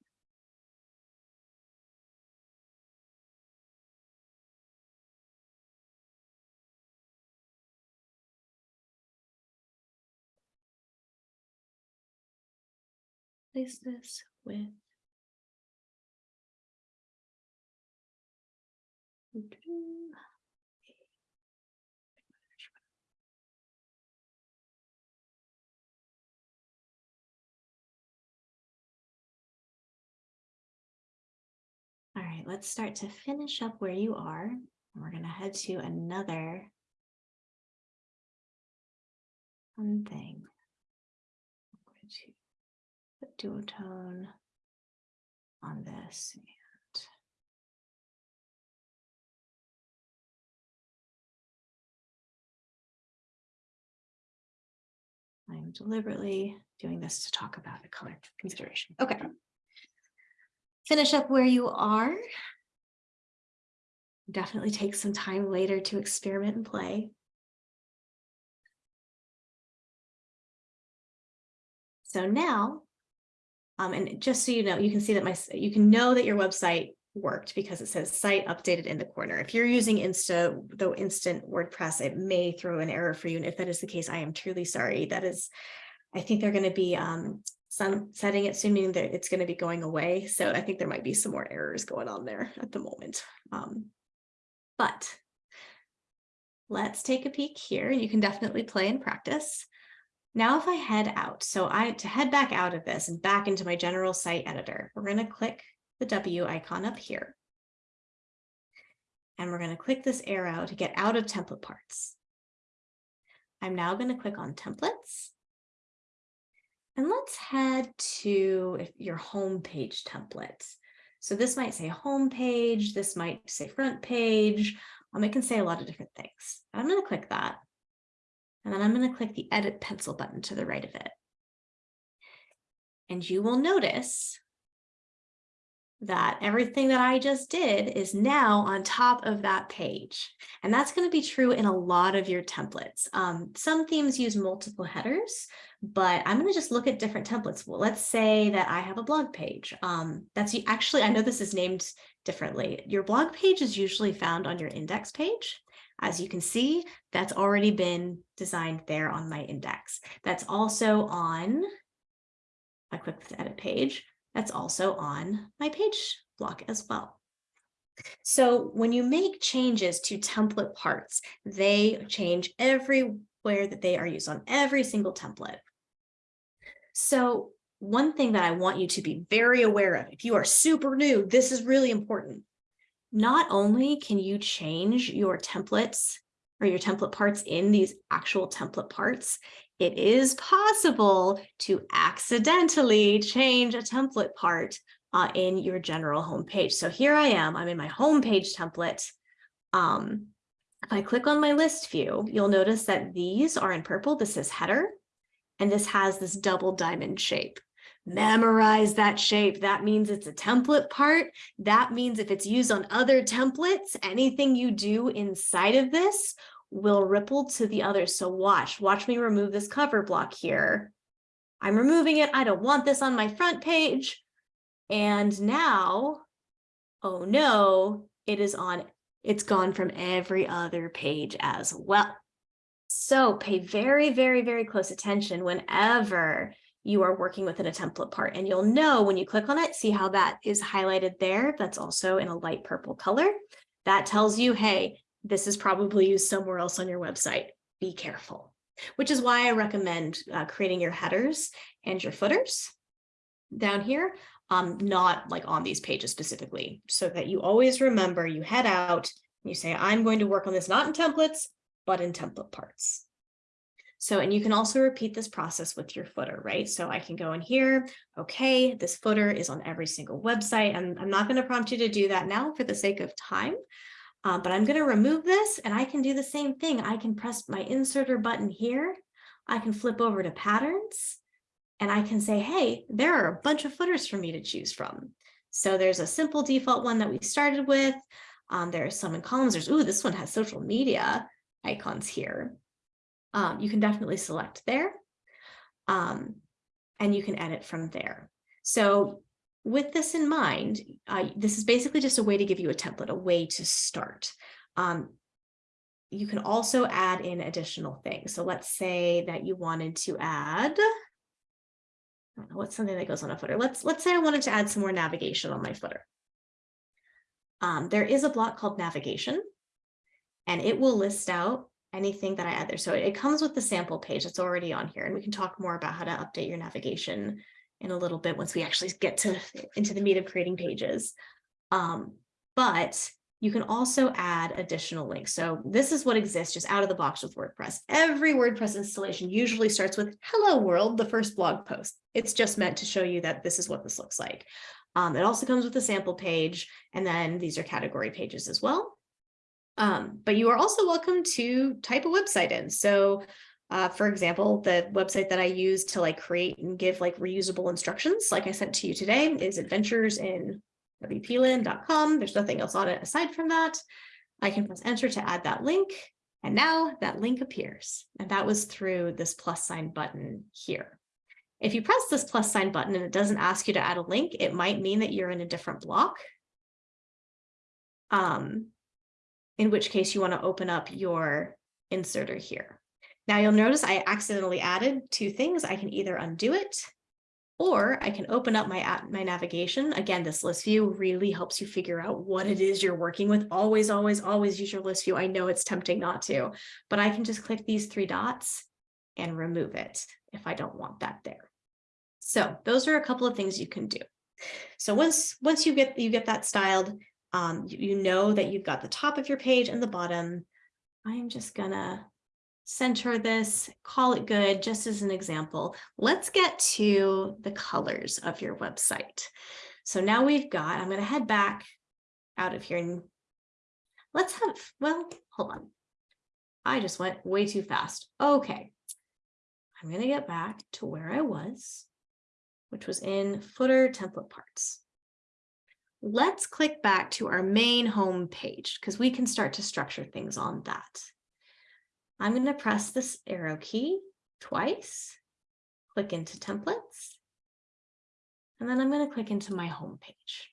Place this with. Right, let's start to finish up where you are. And We're gonna head to another fun thing. I'm going to put duotone on this and I'm deliberately doing this to talk about the color consideration. Okay. Finish up where you are. Definitely take some time later to experiment and play. So now, um, and just so you know, you can see that my, you can know that your website worked because it says site updated in the corner. If you're using Insta, though instant WordPress, it may throw an error for you. And if that is the case, I am truly sorry. That is, I think they're going to be um, sunsetting it meaning that it's going to be going away. So I think there might be some more errors going on there at the moment. Um, but let's take a peek here. You can definitely play and practice. Now, if I head out, so I to head back out of this and back into my general site editor, we're going to click the W icon up here. And we're going to click this arrow to get out of template parts. I'm now going to click on templates. And let's head to your home page templates. So this might say home page, this might say front page. Um, it can say a lot of different things. I'm going to click that. And then I'm going to click the edit pencil button to the right of it. And you will notice that everything that I just did is now on top of that page. And that's going to be true in a lot of your templates. Um, some themes use multiple headers, but I'm going to just look at different templates. Well, let's say that I have a blog page. Um, that's actually, I know this is named differently. Your blog page is usually found on your index page. As you can see, that's already been designed there on my index. That's also on, I click the edit page, that's also on my page block as well. So when you make changes to template parts, they change everywhere that they are used on every single template. So one thing that I want you to be very aware of, if you are super new, this is really important. Not only can you change your templates or your template parts in these actual template parts, it is possible to accidentally change a template part uh, in your general homepage. So here I am, I'm in my homepage template. Um, if I click on my list view, you'll notice that these are in purple. This is header, and this has this double diamond shape. Memorize that shape. That means it's a template part. That means if it's used on other templates, anything you do inside of this will ripple to the others. So watch, watch me remove this cover block here. I'm removing it. I don't want this on my front page. And now, oh no, it is on, it's gone from every other page as well. So pay very, very, very close attention whenever you are working within a template part and you'll know when you click on it, see how that is highlighted there. That's also in a light purple color. That tells you, hey, this is probably used somewhere else on your website. Be careful, which is why I recommend uh, creating your headers and your footers down here, um, not like on these pages specifically, so that you always remember you head out, you say, I'm going to work on this not in templates, but in template parts. So, and you can also repeat this process with your footer, right? So I can go in here, okay, this footer is on every single website. And I'm not going to prompt you to do that now for the sake of time, uh, but I'm going to remove this and I can do the same thing. I can press my inserter button here. I can flip over to patterns and I can say, hey, there are a bunch of footers for me to choose from. So there's a simple default one that we started with. Um, there are some in columns. There's, ooh, this one has social media icons here um, you can definitely select there. Um, and you can edit from there. So with this in mind, uh, this is basically just a way to give you a template, a way to start. Um, you can also add in additional things. So let's say that you wanted to add, I don't know, what's something that goes on a footer. Let's, let's say I wanted to add some more navigation on my footer. Um, there is a block called navigation, and it will list out anything that I add there. So it comes with the sample page that's already on here, and we can talk more about how to update your navigation in a little bit once we actually get to into the meat of creating pages. Um, but you can also add additional links. So this is what exists just out of the box with WordPress. Every WordPress installation usually starts with hello world, the first blog post. It's just meant to show you that this is what this looks like. Um, it also comes with a sample page, and then these are category pages as well. Um, but you are also welcome to type a website in. So uh, for example, the website that I use to like create and give like reusable instructions, like I sent to you today, is adventures in wpland.com. There's nothing else on it aside from that. I can press enter to add that link. And now that link appears. And that was through this plus sign button here. If you press this plus sign button and it doesn't ask you to add a link, it might mean that you're in a different block. Um, in which case you want to open up your inserter here. Now you'll notice I accidentally added two things. I can either undo it or I can open up my, my navigation. Again, this list view really helps you figure out what it is you're working with. Always, always, always use your list view. I know it's tempting not to, but I can just click these three dots and remove it if I don't want that there. So those are a couple of things you can do. So once, once you get, you get that styled, um, you, you know that you've got the top of your page and the bottom. I'm just gonna center this, call it good, just as an example. Let's get to the colors of your website. So now we've got, I'm gonna head back out of here and let's have, well, hold on. I just went way too fast. Okay, I'm gonna get back to where I was, which was in footer template parts. Let's click back to our main home page because we can start to structure things on that. I'm going to press this arrow key twice, click into templates, and then I'm going to click into my home page.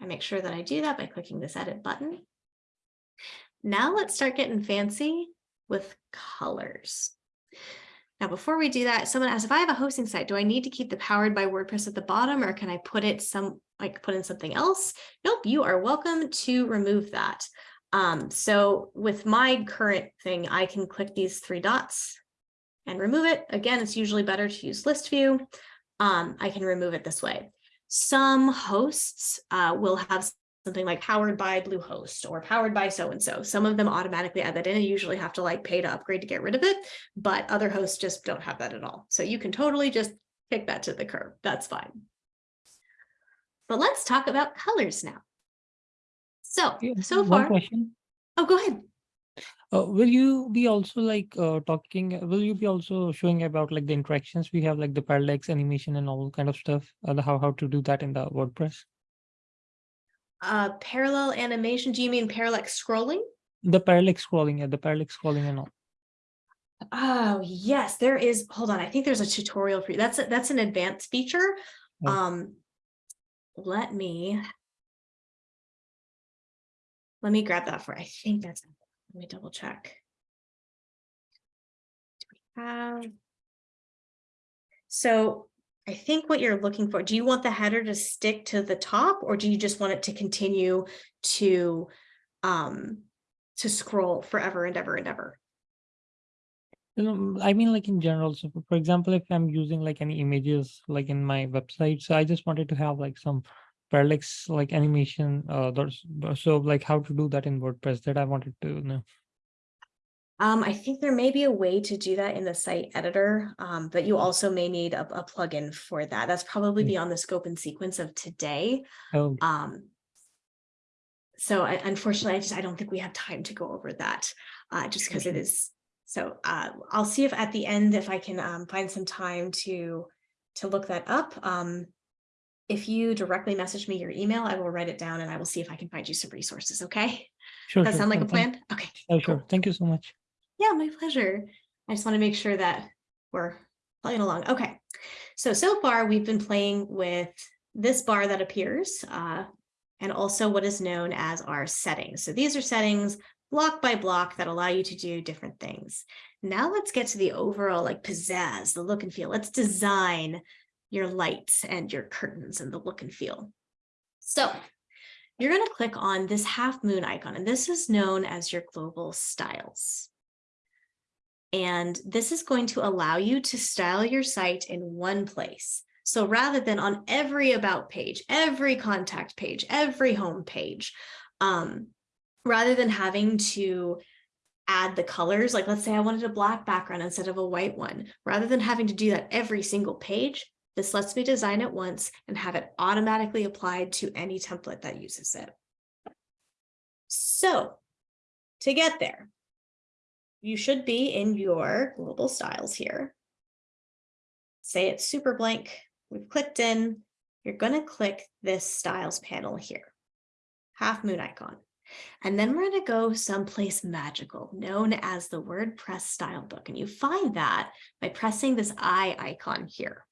I make sure that I do that by clicking this edit button. Now let's start getting fancy with colors. Now, before we do that, someone asked if I have a hosting site, do I need to keep the powered by WordPress at the bottom or can I put it some like put in something else? Nope, you are welcome to remove that. Um, so with my current thing, I can click these three dots and remove it. Again, it's usually better to use list view. Um, I can remove it this way. Some hosts uh, will have something like powered by Bluehost or powered by so-and-so. Some of them automatically add that in you usually have to like pay to upgrade to get rid of it, but other hosts just don't have that at all. So you can totally just kick that to the curb. That's fine. But let's talk about colors now. So, Yeah, so one far, question. oh, go ahead. Uh, will you be also like uh, talking? Will you be also showing about like the interactions we have, like the parallax animation and all kind of stuff? Uh, how how to do that in the WordPress? Uh, parallel animation, do you mean parallax scrolling? The parallax scrolling, yeah, the parallax scrolling and all. Oh, yes, there is. Hold on. I think there's a tutorial for you. That's, a- that's an advanced feature. Oh. Um, let me. Let me grab that for, I think that's, let me double check. Do we have? So I think what you're looking for, do you want the header to stick to the top or do you just want it to continue to, um, to scroll forever and ever and ever? You know, I mean, like in general. So, for example, if I'm using like any images like in my website, so I just wanted to have like some parallax like animation. Uh, so like how to do that in WordPress that I wanted to know. Um, I think there may be a way to do that in the site editor, um, but you also may need a, a plugin for that. That's probably Mm. beyond the scope and sequence of today. Oh, Um, so I, unfortunately, I just, I don't think we have time to go over that, uh, just because it is. So, uh, I'll see if at the end, if I can, um, find some time to, to look that up. Um, if you directly message me your email, I will write it down and I will see if I can find you some resources, okay? sure. Does that sure. sound like a Uh, thank- plan? Okay. Oh, sure. Thank you so much. Yeah, my pleasure. I just want to make sure that we're playing along. Okay, so, so far we've been playing with this bar that appears uh, and also what is known as our settings. So these are settings block by block that allow you to do different things. Now let's get to the overall like pizzazz, the look and feel. Let's design your lights and your curtains and the look and feel. So you're going to click on this half moon icon, and this is known as your global styles. And this is going to allow you to style your site in one place. So rather than on every about page, every contact page, every home page, um, rather than having to add the colors, like let's say I wanted a black background instead of a white one, rather than having to do that every single page, this lets me design it once and have it automatically applied to any template that uses it. So to get there, you should be in your global styles here. Say it's super blank. We've clicked in. You're going to click this styles panel here, half moon icon. And then we're going to go someplace magical known as the WordPress style book. And you find that by pressing this eye icon here.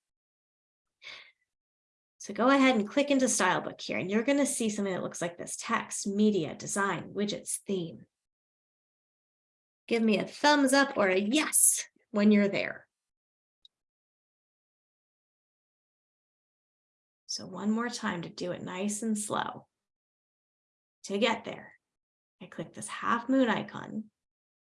So go ahead and click into style book here and you're going to see something that looks like this text, media, design, widgets, theme. Give me a thumbs up or a yes when you're there. So one more time to do it nice and slow. To get there, I click this half moon icon,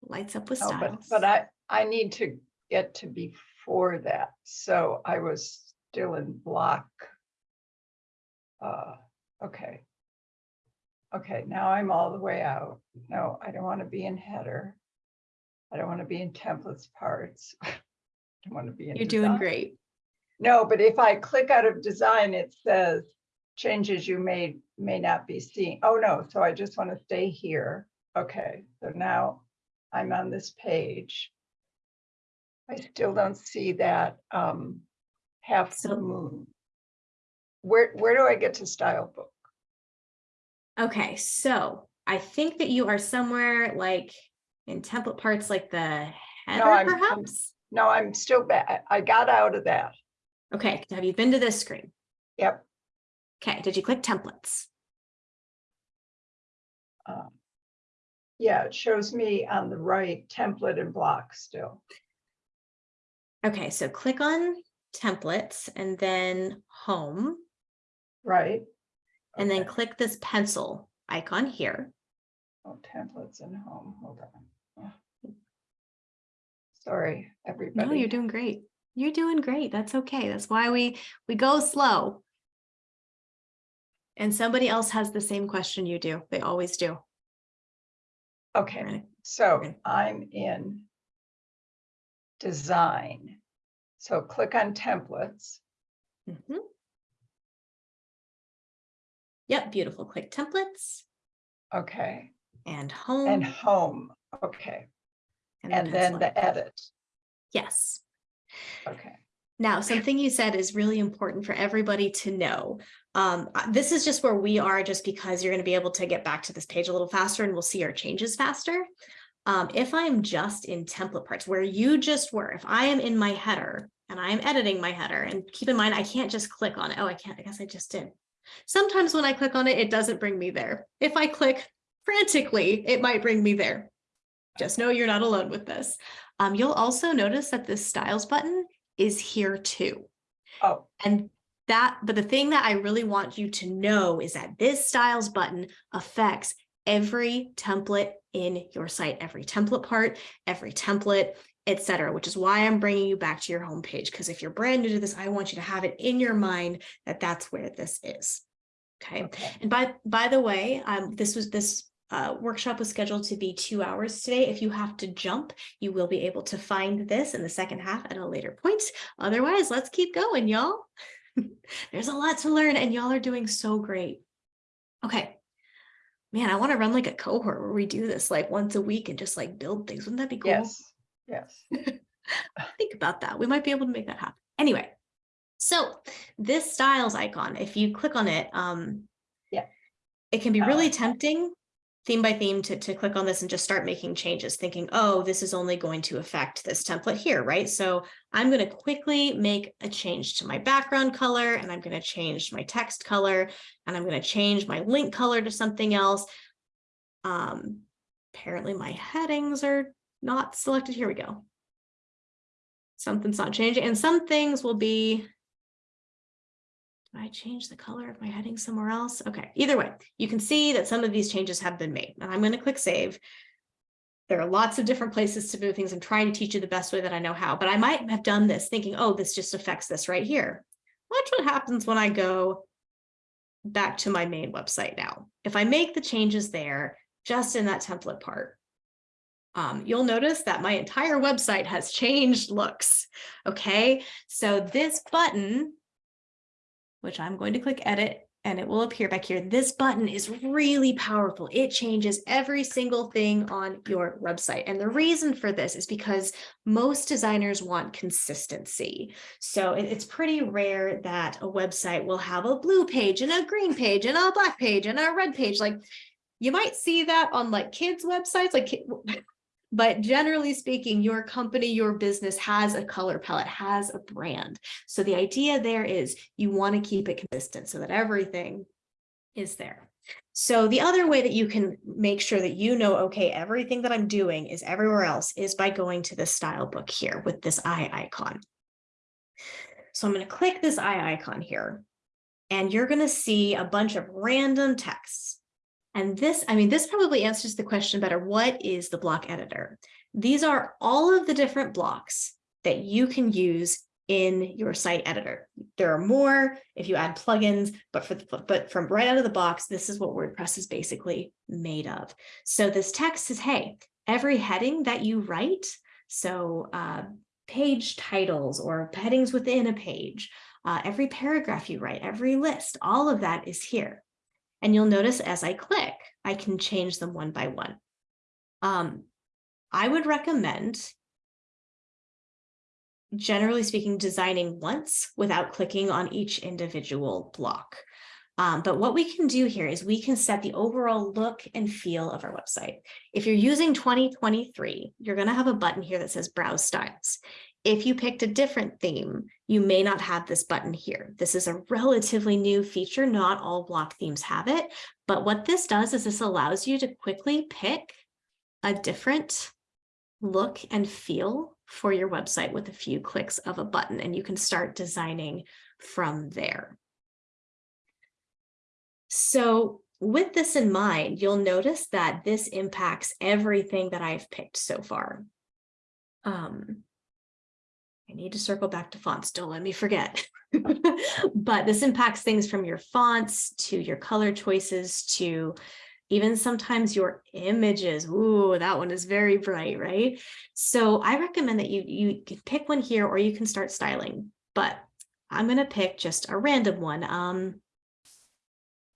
lights up with oh, but, styles. but I, I need to get to before that. So I was still in block. Uh, okay. Okay, now I'm all the way out. No, I don't want to be in header. I don't want to be in templates parts. I don't want to be in. You're doing great. No, but if I click out of design, it says changes you made may not be seen. Oh, no, so I just want to stay here. Okay, so now I'm on this page. I still don't see that um half So- moon. Where, where do I get to style book? Okay, so I think that you are somewhere like in template parts like the header I'm- I'm- perhaps? No, I'm still back. I got out of that. Okay, have you been to this screen? Yep. Okay, did you click templates? um, Yeah, it shows me on the right template and block still. Okay, so click on templates and then home, Right? and then Okay. click this pencil icon here. Oh, templates and home, hold on. Ugh. Sorry, everybody. No, you're doing great. You're doing great. That's okay. That's why we we go slow. And somebody else has the same question you do. They always do. Okay, Right. so. I'm in design. So click on templates. Mhm. Yep, beautiful. Click templates Okay, and home. and home. Okay, and that's then the edit. Yes. Okay, Now, something you said is really important for everybody to know. Um, uh, this is just where we are, just because you're going to be able to get back to this page a little faster and we'll see our changes faster. Um, if I'm just in template parts where you just were, if I am in my header and I'm editing my header and keep in mind, I can't just click on it. Oh, I can't, I guess I just did. Sometimes when I click on it, it doesn't bring me there. If I click frantically, it might bring me there. Just know you're not alone with this. Um, you'll also notice that this styles button is here too. oh, And that, but the thing that I really want you to know is that this styles button affects every template in your site, every template part, every template, etc. which is why I'm bringing you back to your homepage. Because if you're brand new to this, I want you to have it in your mind that that's where this is. Okay. okay, And by, by the way, um, this was, this uh, workshop was scheduled to be two hours today. If you have to jump, you will be able to find this in the second half at a later point. Otherwise, let's keep going, y'all. There's a lot to learn and y'all are doing so great. Okay. Man, I want to run like a cohort where we do this like once a week and just like build things. Wouldn't that be cool? yes, yes. think about that. We might be able to make that happen. Anyway, so this styles icon, if you click on it, um, Yeah. it can be really I- tempting theme by theme to, to click on this and just start making changes thinking, oh, this is only going to affect this template here, right? So I'm going to quickly make a change to my background color and I'm going to change my text color and I'm going to change my link color to something else. Um, apparently my headings are not selected. Here we go something's not changing and some things will be did I change the color of my heading somewhere else? Okay, either way, you can see that some of these changes have been made and I'm going to click save. There are lots of different places to move things. I'm trying to teach you the best way that I know how, but I might have done this thinking, oh, this just affects this right here. Watch what happens when I go back to my main website now. If I make the changes there, just in that template part, um, you'll notice that my entire website has changed looks. Okay, so this button, which I'm going to click edit and it will appear back here. This button is really powerful. It changes every single thing on your website. And the reason for this is because most designers want consistency. So it's pretty rare that a website will have a blue page and a green page and a black page and a red page. Like you might see that on like kids websites, like but generally speaking, your company, your business has a color palette, has a brand. So the idea there is you want to keep it consistent so that everything is there. So the other way that you can make sure that you know, okay, everything that I'm doing is everywhere else is by going to the style book here with this eye icon. So I'm going to click this eye icon here and you're going to see a bunch of random texts. And this, I mean, this probably answers the question better. What is the block editor? These are all of the different blocks that you can use in your site editor. There are more if you add plugins, but for the, but from right out of the box, this is what WordPress is basically made of. So this text says, hey, every heading that you write, so uh, page titles or headings within a page, uh, every paragraph you write, every list, all of that is here. And you'll notice as I click, I can change them one by one. Um, I would recommend, generally speaking, designing once without clicking on each individual block. Um, but what we can do here is we can set the overall look and feel of our website. If you're using 2023, you're going to have a button here that says Browse Styles. If you picked a different theme, you may not have this button here. This is a relatively new feature. Not all block themes have it. But what this does is this allows you to quickly pick a different look and feel for your website with a few clicks of a button, and you can start designing from there. So with this in mind, you'll notice that this impacts everything that I've picked so far. Um, I need to circle back to fonts. Don't let me forget. but this impacts things from your fonts to your color choices to even sometimes your images. Ooh, that one is very bright, right? So I recommend that you, you pick one here or you can start styling, but I'm going to pick just a random one. Um,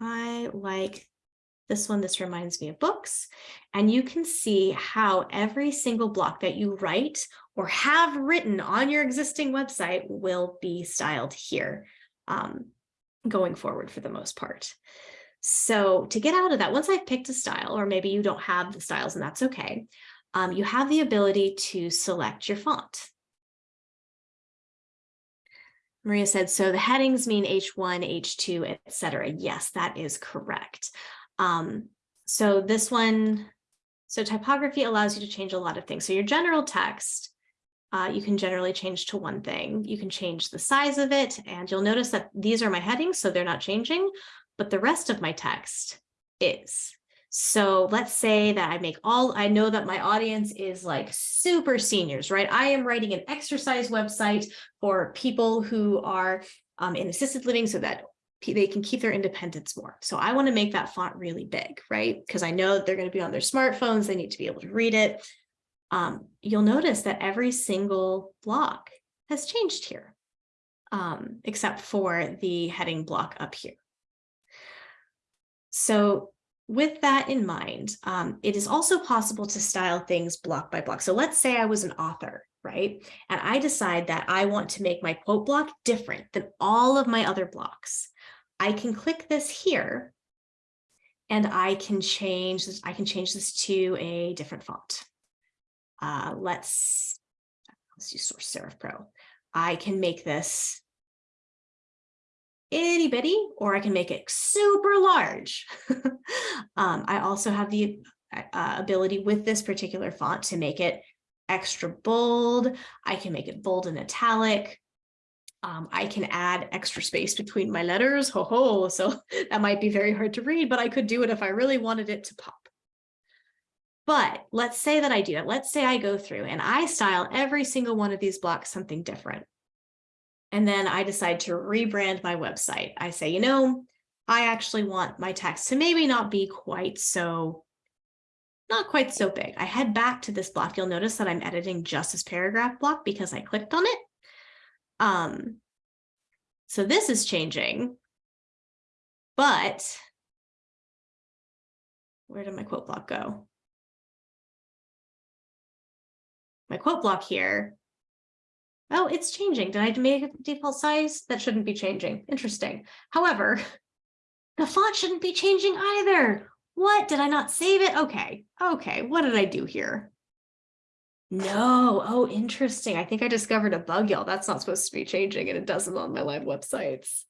I like this one. This reminds me of books. And you can see how every single block that you write or have written on your existing website will be styled here um, going forward for the most part. So to get out of that, once I've picked a style, or maybe you don't have the styles and that's okay, um, you have the ability to select your font. Maria said, so the headings mean H1, H2, etc. Yes, that is correct. Um, so this one, so typography allows you to change a lot of things. So your general text, uh, you can generally change to one thing. You can change the size of it, and you'll notice that these are my headings, so they're not changing, but the rest of my text is. So let's say that I make all, I know that my audience is like super seniors, right? I am writing an exercise website for people who are um, in assisted living so that they can keep their independence more. So I want to make that font really big, right? Because I know they're going to be on their smartphones. They need to be able to read it. Um, you'll notice that every single block has changed here, um, except for the heading block up here. So with that in mind, um, it is also possible to style things block by block. So let's say I was an author, right? And I decide that I want to make my quote block different than all of my other blocks. I can click this here and I can change this, I can change this to a different font. Uh, let's, let's use Source Serif Pro. I can make this itty bitty, or I can make it super large. um, I also have the uh, ability with this particular font to make it extra bold. I can make it bold and italic. Um, I can add extra space between my letters. Ho ho. So that might be very hard to read, but I could do it if I really wanted it to pop. But let's say that I do it. Let's say I go through and I style every single one of these blocks something different. And then I decide to rebrand my website. I say, you know, I actually want my text to maybe not be quite so, not quite so big. I head back to this block. You'll notice that I'm editing just this paragraph block because I clicked on it. Um, so this is changing, but where did my quote block go? My quote block here Oh, it's changing. Did I make a default size? That shouldn't be changing. Interesting. However, the font shouldn't be changing either. What? Did I not save it? Okay. Okay. What did I do here? No. Oh, interesting. I think I discovered a bug, y'all. That's not supposed to be changing and it doesn't on my live websites.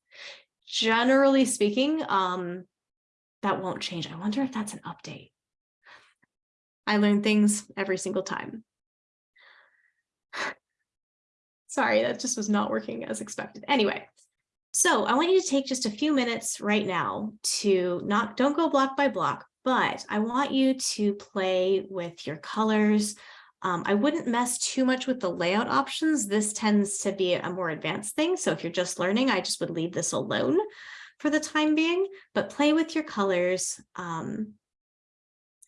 Generally speaking, um, that won't change. I wonder if that's an update. I learn things every single time. Sorry, that just was not working as expected. Anyway, so I want you to take just a few minutes right now to not, don't go block by block, but I want you to play with your colors. Um, I wouldn't mess too much with the layout options. This tends to be a more advanced thing. So if you're just learning, I just would leave this alone for the time being, but play with your colors um,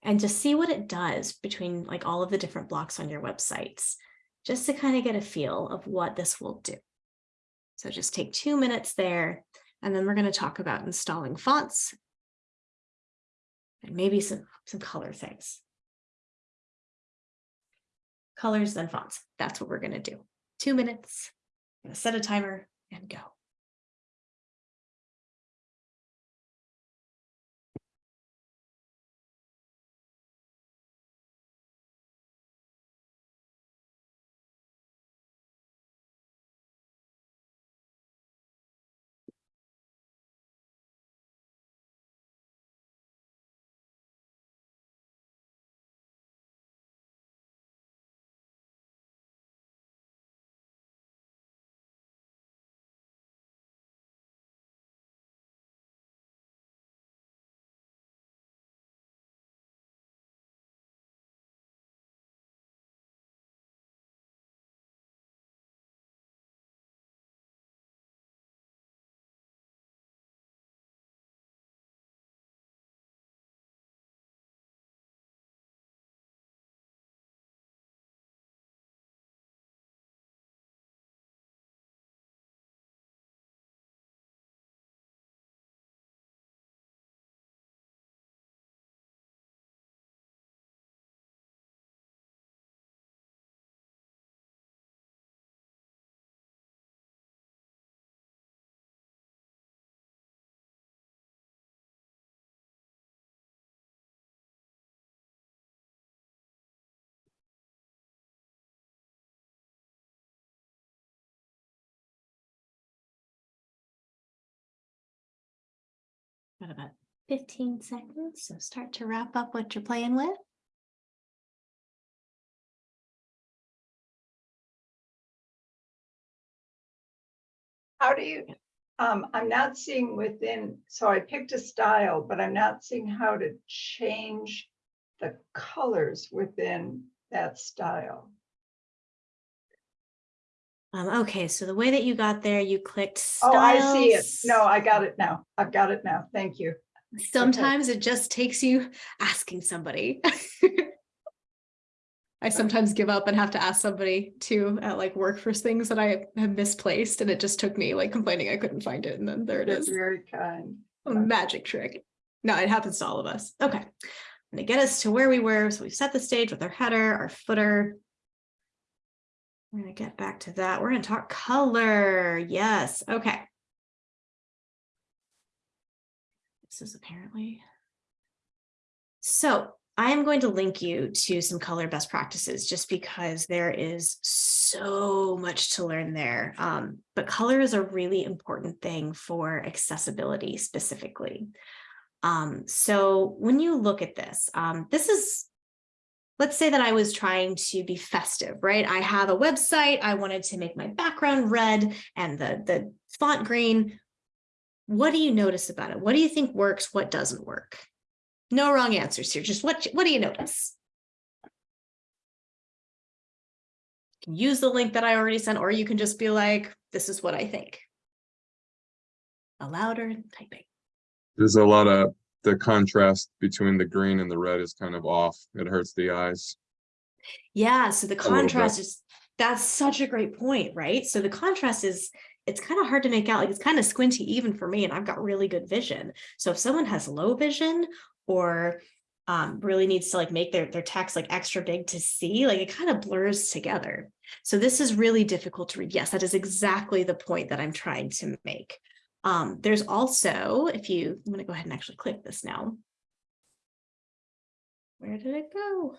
and just see what it does between like all of the different blocks on your websites just to kind of get a feel of what this will do. So just take two minutes there, and then we're going to talk about installing fonts and maybe some, some color things. Colors, then fonts. That's what we're going to do. Two minutes, set a timer and go. Got about fifteen seconds, so start to wrap up what you're playing with. How do you, um, I'm not seeing within, so I picked a style, but I'm not seeing how to change the colors within that style. Um, okay, so the way that you got there, you clicked Oh, I see it. No, I got it now. I've got it now. Thank you. Sometimes it just takes you asking somebody. I sometimes give up and have to ask somebody to at like work for things that I have misplaced and it just took me like complaining I couldn't find it and then there it You're is. very kind. A magic trick. No, it happens to all of us. Okay. I'm gonna get us to where we were. So we've set the stage with our header, our footer. We're gonna get back to that. We're gonna talk color. Yes. Okay. This is apparently. So I am going to link you to some color best practices just because there is so much to learn there. Um, but color is a really important thing for accessibility specifically. Um, so when you look at this, um, this is, let's say that I was trying to be festive, right? I have a website, I wanted to make my background red and the, the font green. What do you notice about it? What do you think works? What doesn't work? No wrong answers here. Just what, what do you notice? You can use the link that I already sent, or you can just be like, this is what I think. A louder typing. There's a lot of, the contrast between the green and the red is kind of off. It hurts the eyes. Yeah, so the contrast is, that's such a great point, right? So the contrast is, it's kind of hard to make out, like it's kind of squinty even for me, and I've got really good vision. So if someone has low vision or um, really needs to like make their, their text like extra big to see, like it kind of blurs together. So this is really difficult to read. Yes, that is exactly the point that I'm trying to make. Um, there's also, if you, I'm gonna go ahead and actually click this now. Where did it go?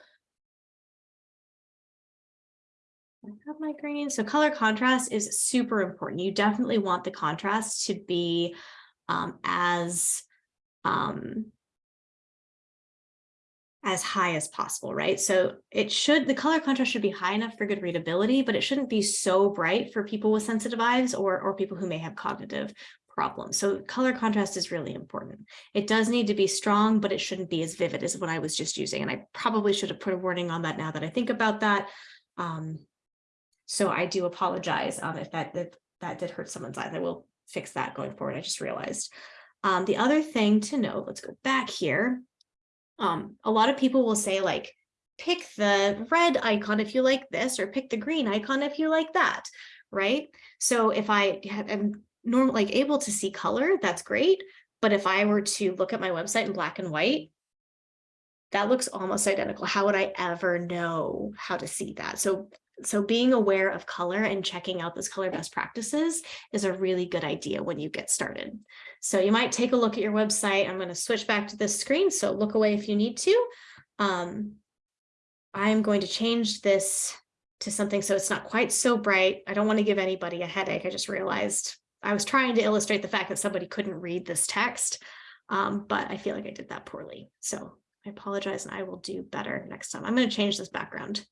I have my green. So color contrast is super important. You definitely want the contrast to be um, as um, as high as possible, right? So it should, the color contrast should be high enough for good readability, but it shouldn't be so bright for people with sensitive eyes or, or people who may have cognitive problems. So color contrast is really important. It does need to be strong, but it shouldn't be as vivid as what I was just using. And I probably should have put a warning on that now that I think about that. Um, so I do apologize um, if that, that, that did hurt someone's eyes. I will fix that going forward. I just realized. Um, the other thing to note, let's go back here. Um, a lot of people will say like, pick the red icon if you like this, or pick the green icon if you like that, right? So if I am normal, like able to see color, that's great. But if I were to look at my website in black and white, that looks almost identical. How would I ever know how to see that? So, so being aware of color and checking out those color best practices is a really good idea when you get started. So you might take a look at your website. I'm going to switch back to this screen. So look away if you need to. Um, I'm going to change this to something so it's not quite so bright. I don't want to give anybody a headache. I just realized I was trying to illustrate the fact that somebody couldn't read this text, um, but I feel like I did that poorly. So I apologize and I will do better next time. I'm going to change this background.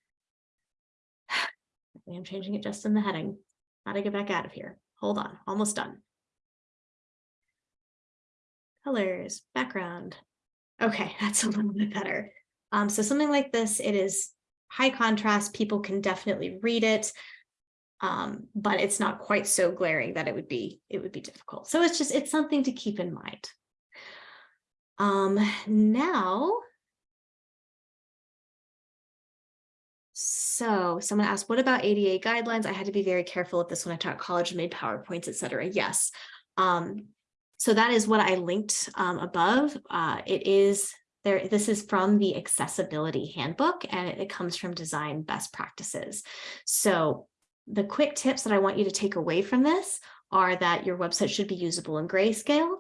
I'm changing it just in the heading. Gotta get back out of here. Hold on, almost done. Colors, background. Okay, that's a little bit better. Um, so something like this, it is high contrast. People can definitely read it. Um, but it's not quite so glaring that it would be it would be difficult. So it's just it's something to keep in mind. Um, now, so someone asked, what about ADA guidelines? I had to be very careful with this when I taught college made PowerPoints, et cetera. Yes. Um, so that is what I linked um, above. Uh, it is there. This is from the accessibility handbook and it, it comes from design best practices. So the quick tips that I want you to take away from this are that your website should be usable in grayscale.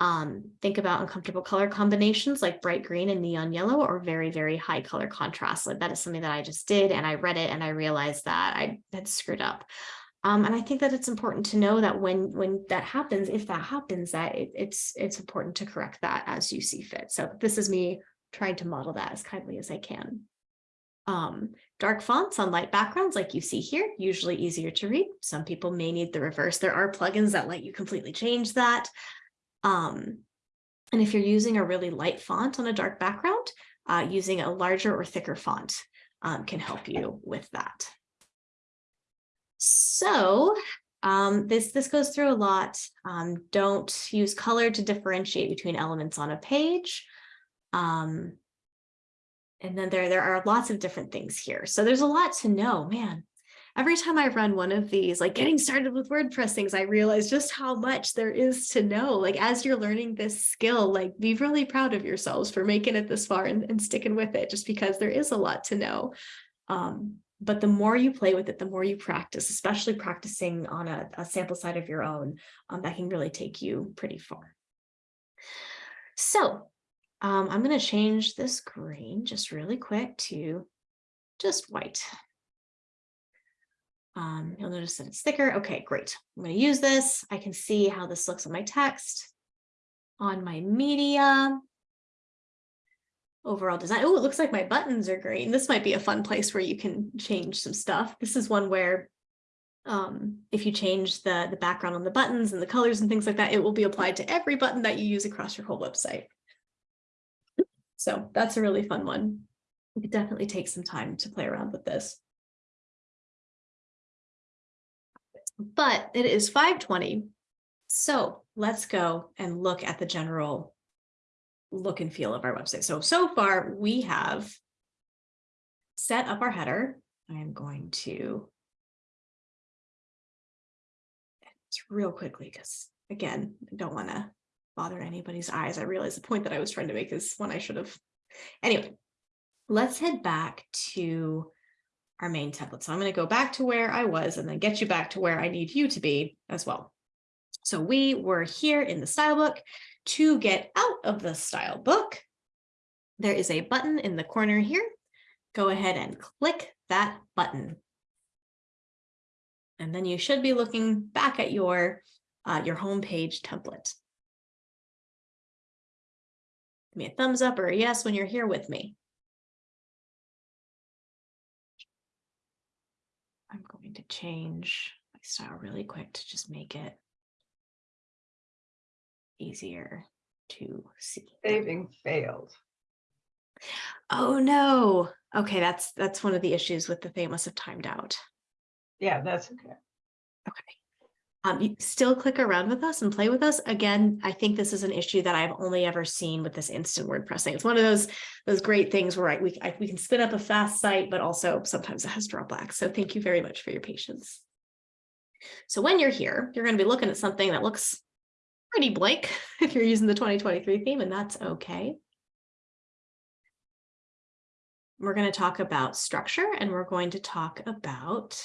Um, think about uncomfortable color combinations like bright green and neon yellow or very, very high color contrast. Like that is something that I just did and I read it and I realized that I had screwed up. Um, and I think that it's important to know that when when that happens, if that happens, that it, it's it's important to correct that as you see fit. So this is me trying to model that as kindly as I can. Um, dark fonts on light backgrounds like you see here, usually easier to read. Some people may need the reverse. There are plugins that let you completely change that. Um, and if you're using a really light font on a dark background, uh, using a larger or thicker font um, can help you with that. So um, this, this goes through a lot. Um, don't use color to differentiate between elements on a page. Um, and then there, there are lots of different things here. So there's a lot to know, man. Every time I run one of these, like getting started with WordPress things, I realize just how much there is to know. Like as you're learning this skill, like be really proud of yourselves for making it this far and, and sticking with it, just because there is a lot to know. Um, but the more you play with it, the more you practice, especially practicing on a, a sample side of your own, um, that can really take you pretty far. So um, I'm going to change this green just really quick to just white. Um, you'll notice that it's thicker. Okay, great. I'm going to use this. I can see how this looks on my text, on my media, overall design. Oh, it looks like my buttons are green. This might be a fun place where you can change some stuff. This is one where um, if you change the, the background on the buttons and the colors and things like that, it will be applied to every button that you use across your whole website. So that's a really fun one. You could definitely take some time to play around with this. But it is 520. So let's go and look at the general look and feel of our website. So, so far we have set up our header. I am going to real quickly because again, I don't want to bother anybody's eyes. I realize the point that I was trying to make is one I should have. Anyway, let's head back to our main template. So I'm going to go back to where I was and then get you back to where I need you to be as well. So we were here in the style book. To get out of the style book, there is a button in the corner here. Go ahead and click that button. And then you should be looking back at your, uh, your home page template. Give me a thumbs up or a yes when you're here with me. I'm going to change my style really quick to just make it easier to see. Saving failed. Oh no. Okay, that's that's one of the issues with the thing must have timed out. Yeah, that's okay. Okay. Um, you still click around with us and play with us. Again, I think this is an issue that I've only ever seen with this instant WordPress thing. It's one of those those great things where I, we, I, we can spin up a fast site, but also sometimes it has drawbacks. So thank you very much for your patience. So when you're here, you're going to be looking at something that looks pretty blank if you're using the 2023 theme, and that's okay. We're going to talk about structure and we're going to talk about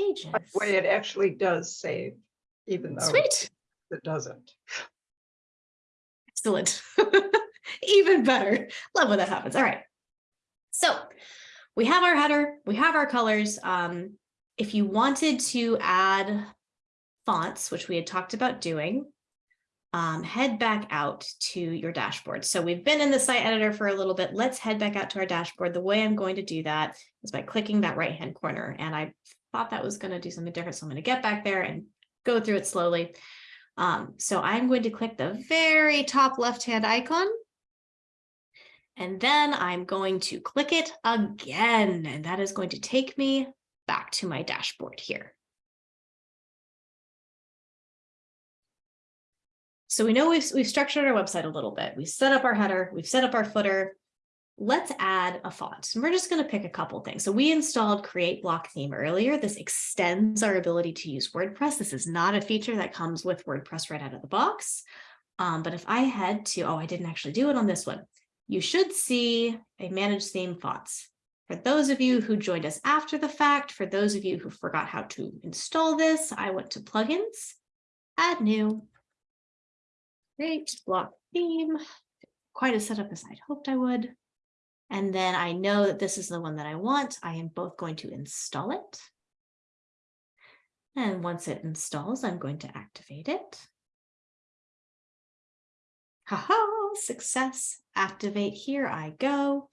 pages. By the way, it actually does save, even though Sweet. it doesn't. Excellent. Even better. Love when that happens. All right. So we have our header, we have our colors. Um, if you wanted to add fonts, which we had talked about doing, um, head back out to your dashboard. So we've been in the site editor for a little bit. Let's head back out to our dashboard. The way I'm going to do that is by clicking that right hand corner. And I thought that was going to do something different. So I'm going to get back there and go through it slowly. Um, so I'm going to click the very top left hand icon. And then I'm going to click it again, and that is going to take me back to my dashboard here. So we know we've, we've structured our website a little bit. We've set up our header, we've set up our footer. Let's add a font. And we're just going to pick a couple things. So we installed Create Block Theme earlier. This extends our ability to use WordPress. This is not a feature that comes with WordPress right out of the box. Um, but if I head to, oh, I didn't actually do it on this one. You should see a manage theme fonts. For those of you who joined us after the fact, for those of you who forgot how to install this, I went to plugins, add new, create block theme, quite a setup as I'd hoped I would. And then I know that this is the one that I want. I am both going to install it And once it installs, I'm going to activate it. Haha, success, activate, here I go.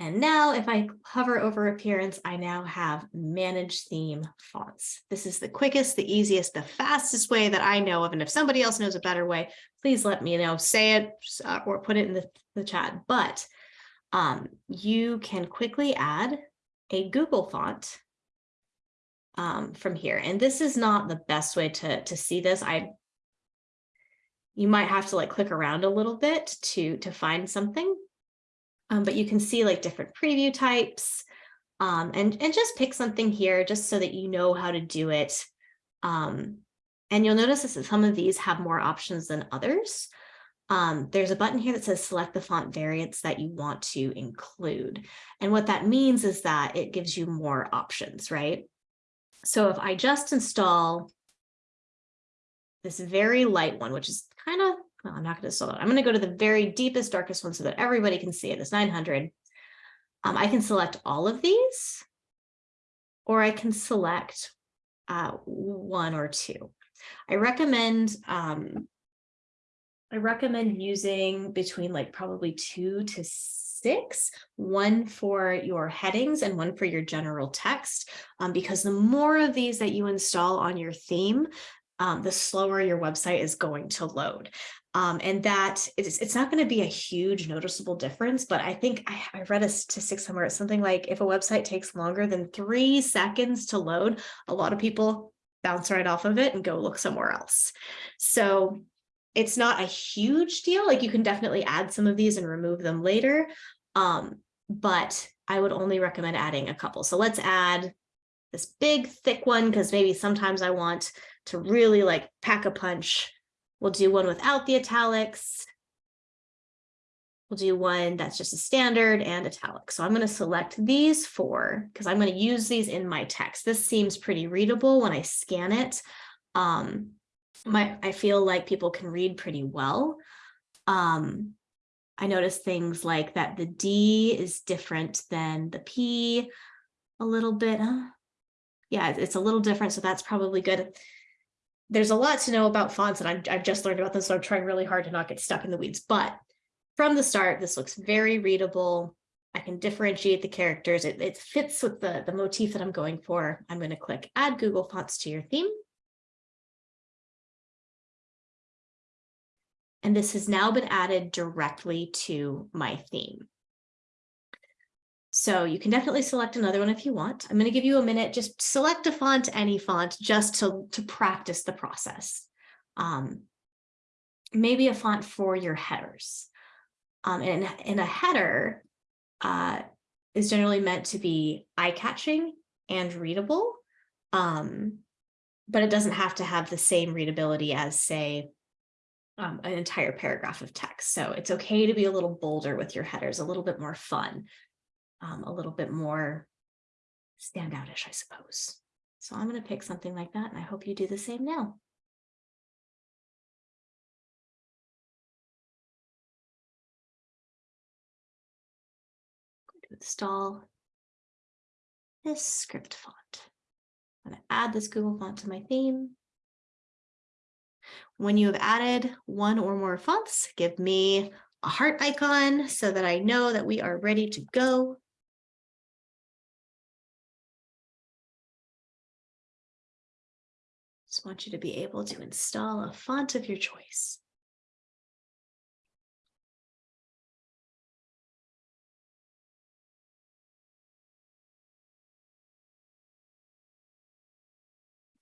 And now if I hover over appearance, I now have manage theme fonts. This is the quickest, the easiest, the fastest way that I know of. And if somebody else knows a better way, please let me know, say it uh, or put it in the, the chat. But um, you can quickly add a Google font um, from here. And this is not the best way to, to see this. I you might have to like click around a little bit to to find something. Um, but you can see like different preview types um, and, and just pick something here just so that you know how to do it. Um, and you'll notice that some of these have more options than others. Um, there's a button here that says select the font variants that you want to include. And what that means is that it gives you more options, right? So if I just install this very light one, which is kind of, well, I'm not going to install it. I'm going to go to the very deepest, darkest one so that everybody can see it, this 900. Um, I can select all of these, or I can select uh, one or two. I recommend um, I recommend using between like probably two to six, one for your headings and one for your general text, um, because the more of these that you install on your theme, um, the slower your website is going to load. Um, and that it's, it's not going to be a huge noticeable difference, but I think I, I read a statistic somewhere, it's something like if a website takes longer than three seconds to load, a lot of people bounce right off of it and go look somewhere else. So it's not a huge deal. Like you can definitely add some of these and remove them later. Um, but I would only recommend adding a couple. So let's add this big thick one because maybe sometimes I want to really like pack a punch. We'll do one without the italics. We'll do one that's just a standard and italic. So I'm going to select these four because I'm going to use these in my text. This seems pretty readable when I scan it. Um, my I feel like people can read pretty well. Um, I notice things like that the D is different than the P a little bit. Huh? Yeah, it's a little different, so that's probably good. There's a lot to know about fonts, and I've, I've just learned about them, so I'm trying really hard to not get stuck in the weeds. But from the start, this looks very readable. I can differentiate the characters. It, it fits with the, the motif that I'm going for. I'm going to click Add Google Fonts to your theme. And this has now been added directly to my theme. So you can definitely select another one if you want. I'm going to give you a minute, just select a font, any font, just to, to practice the process. Um, maybe a font for your headers. Um, and in a header uh, is generally meant to be eye-catching and readable, um, but it doesn't have to have the same readability as, say, um, an entire paragraph of text. So it's okay to be a little bolder with your headers, a little bit more fun, um, a little bit more standoutish, I suppose. So I'm going to pick something like that, and I hope you do the same now. Going to install this script font. I'm going to add this Google font to my theme. When you have added one or more fonts, give me a heart icon so that I know that we are ready to go. Just want you to be able to install a font of your choice.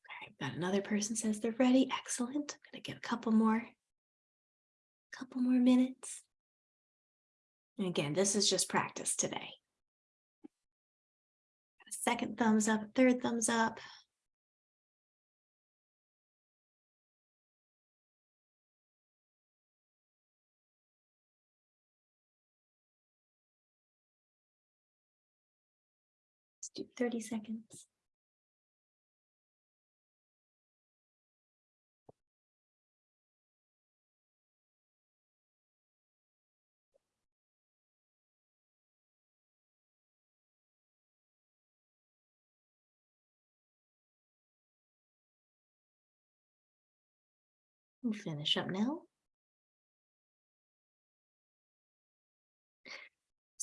Okay, got another person says they're ready. Excellent. I'm gonna give a couple more, couple more minutes. And again, this is just practice today. A second thumbs up, third thumbs up. 30 seconds. We'll finish up now.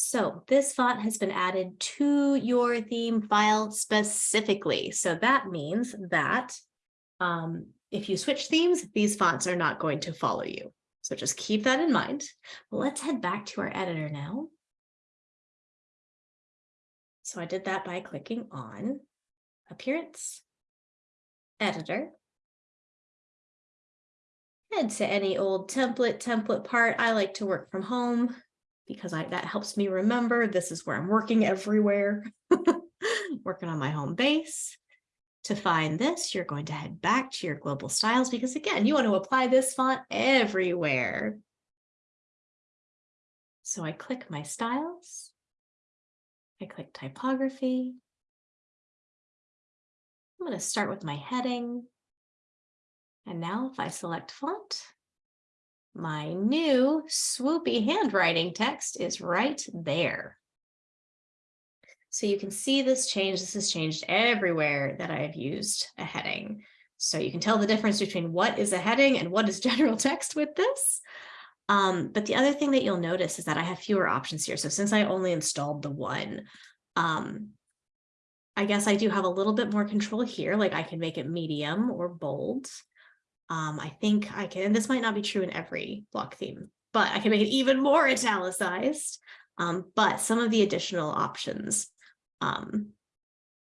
So this font has been added to your theme file specifically. So that means that um, if you switch themes, these fonts are not going to follow you. So just keep that in mind. Let's head back to our editor now. So I did that by clicking on Appearance, Editor. Head to any old template, template part. I like to work from home because I that helps me remember this is where I'm working everywhere. Working on my home base. To find this, you're going to head back to your global styles because again, you want to apply this font everywhere. So I click my styles. I click typography. I'm going to start with my heading. And now if I select font, my new swoopy handwriting text is right there. So you can see this change. This has changed everywhere that I've used a heading. So you can tell the difference between what is a heading and what is general text with this. Um, but the other thing that you'll notice is that I have fewer options here. So since I only installed the one, um, I guess I do have a little bit more control here. Like I can make it medium or bold. Um, I think I can, and this might not be true in every block theme, but I can make it even more italicized. Um, but some of the additional options um,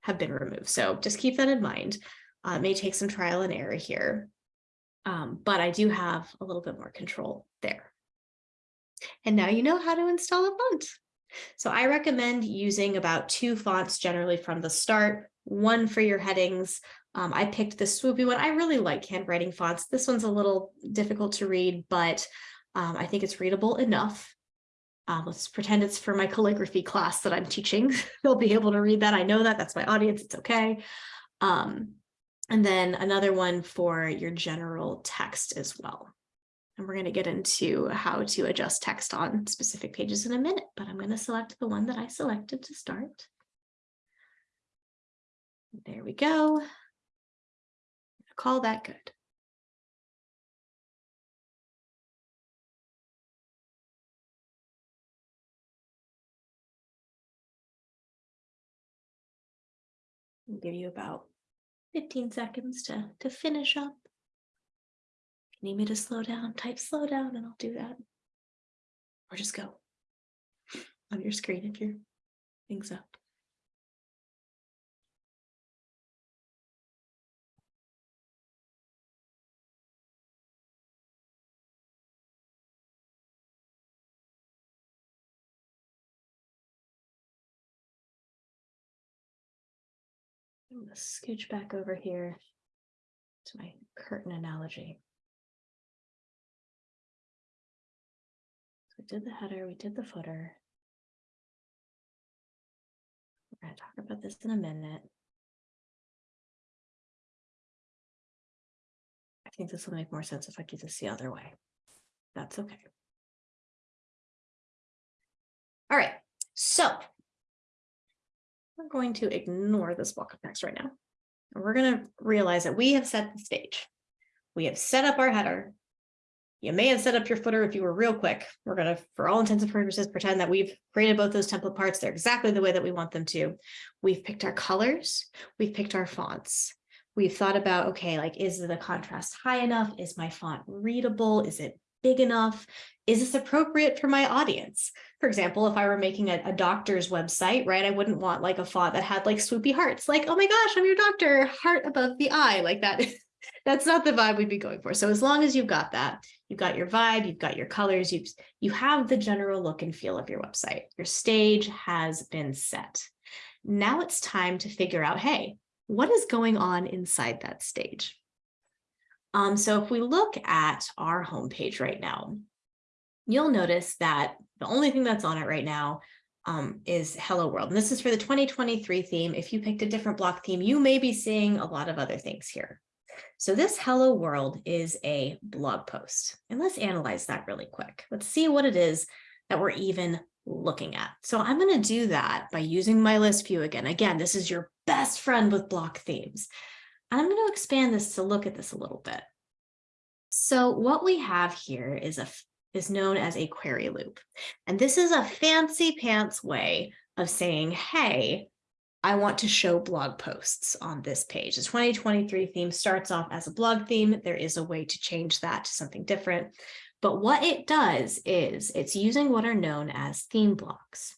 have been removed. So just keep that in mind. Uh, it may take some trial and error here, um, but I do have a little bit more control there. And now you know how to install a font. So I recommend using about two fonts generally from the start, one for your headings. Um, I picked the swoopy one. I really like handwriting fonts. This one's a little difficult to read, but um, I think it's readable enough. Um, let's pretend it's for my calligraphy class that I'm teaching. They'll be able to read that. I know that. That's my audience. It's okay. Um, and then another one for your general text as well. And we're going to get into how to adjust text on specific pages in a minute, but I'm going to select the one that I selected to start. There we go. Call that good. I'll give you about 15 seconds to, to finish up. If you need me to slow down, type slow down and I'll do that. Or just go on your screen if your thing's up. Scooch back over here to my curtain analogy. So we did the header, we did the footer. We're gonna talk about this in a minute. I think this will make more sense if I do this the other way. That's okay. All right, so we're going to ignore this block of text right now. And we're going to realize that we have set the stage. We have set up our header. You may have set up your footer if you were real quick. We're going to, for all intents and purposes, pretend that we've created both those template parts. They're exactly the way that we want them to. We've picked our colors. We've picked our fonts. We've thought about, okay, like, is the contrast high enough? Is my font readable? Is it big enough? Is this appropriate for my audience? For example, if I were making a, a, doctor's website, right, I wouldn't want like a font that had like swoopy hearts, like, oh my gosh, I'm your doctor, heart above the eye, like that. That's not the vibe we'd be going for. So as long as you've got that, you've got your vibe, you've got your colors, you've, you have the general look and feel of your website. Your stage has been set. Now it's time to figure out, hey, what is going on inside that stage? Um, so if we look at our homepage right now, you'll notice that the only thing that's on it right now um, is Hello World. And this is for the 2023 theme. If you picked a different block theme, you may be seeing a lot of other things here. So this Hello World is a blog post. And let's analyze that really quick. Let's see what it is that we're even looking at. So I'm going to do that by using my list view again. Again, this is your best friend with block themes. And I'm going to expand this to look at this a little bit. So what we have here is a is known as a query loop. And this is a fancy pants way of saying, hey, I want to show blog posts on this page. The 2023 theme starts off as a blog theme. There is a way to change that to something different. But what it does is it's using what are known as theme blocks.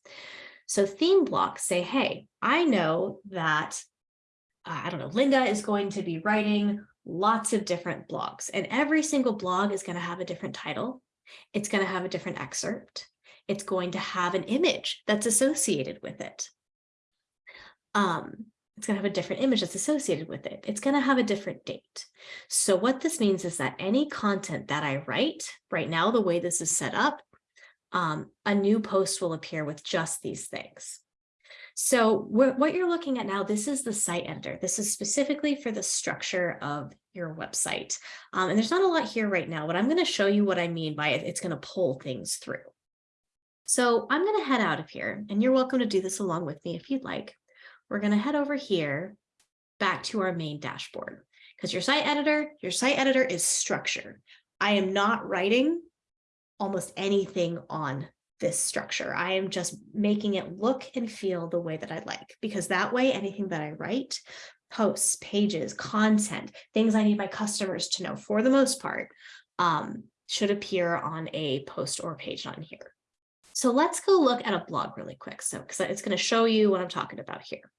So theme blocks say, hey, I know that, I don't know, Linda is going to be writing lots of different blogs and every single blog is going to have a different title. It's going to have a different excerpt. It's going to have an image that's associated with it. Um, it's going to have a different image that's associated with it. It's going to have a different date. So what this means is that any content that I write right now, the way this is set up, um, a new post will appear with just these things. So what you're looking at now, this is the site editor. This is specifically for the structure of your website. Um, and there's not a lot here right now, but I'm going to show you what I mean by it. It's going to pull things through. So I'm going to head out of here and you're welcome to do this along with me if you'd like. We're going to head over here back to our main dashboard because your site editor, your site editor is structure. I am not writing almost anything on this structure. I am just making it look and feel the way that I like, because that way anything that I write, posts, pages, content, things I need my customers to know for the most part, um, should appear on a post or page on here. So let's go look at a blog really quick. So because it's going to show you what I'm talking about here.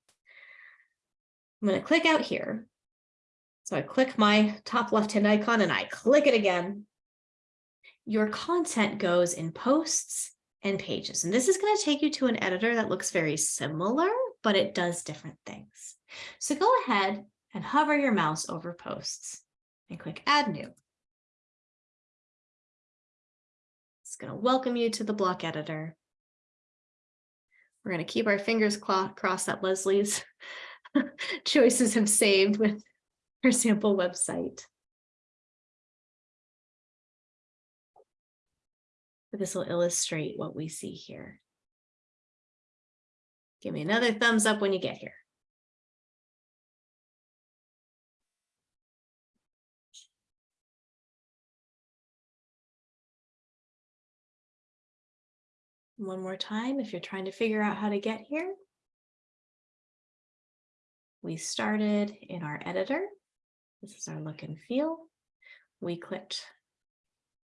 I'm going to click out here. So I click my top left-hand icon and I click it again. Your content goes in posts and pages. And this is going to take you to an editor that looks very similar, but it does different things. So go ahead and hover your mouse over posts and click add new. It's going to welcome you to the block editor. We're going to keep our fingers crossed that Leslie's choices have saved with her sample website. This will illustrate what we see here. Give me another thumbs up when you get here. One more time, if you're trying to figure out how to get here. We started in our editor. This is our look and feel. We clicked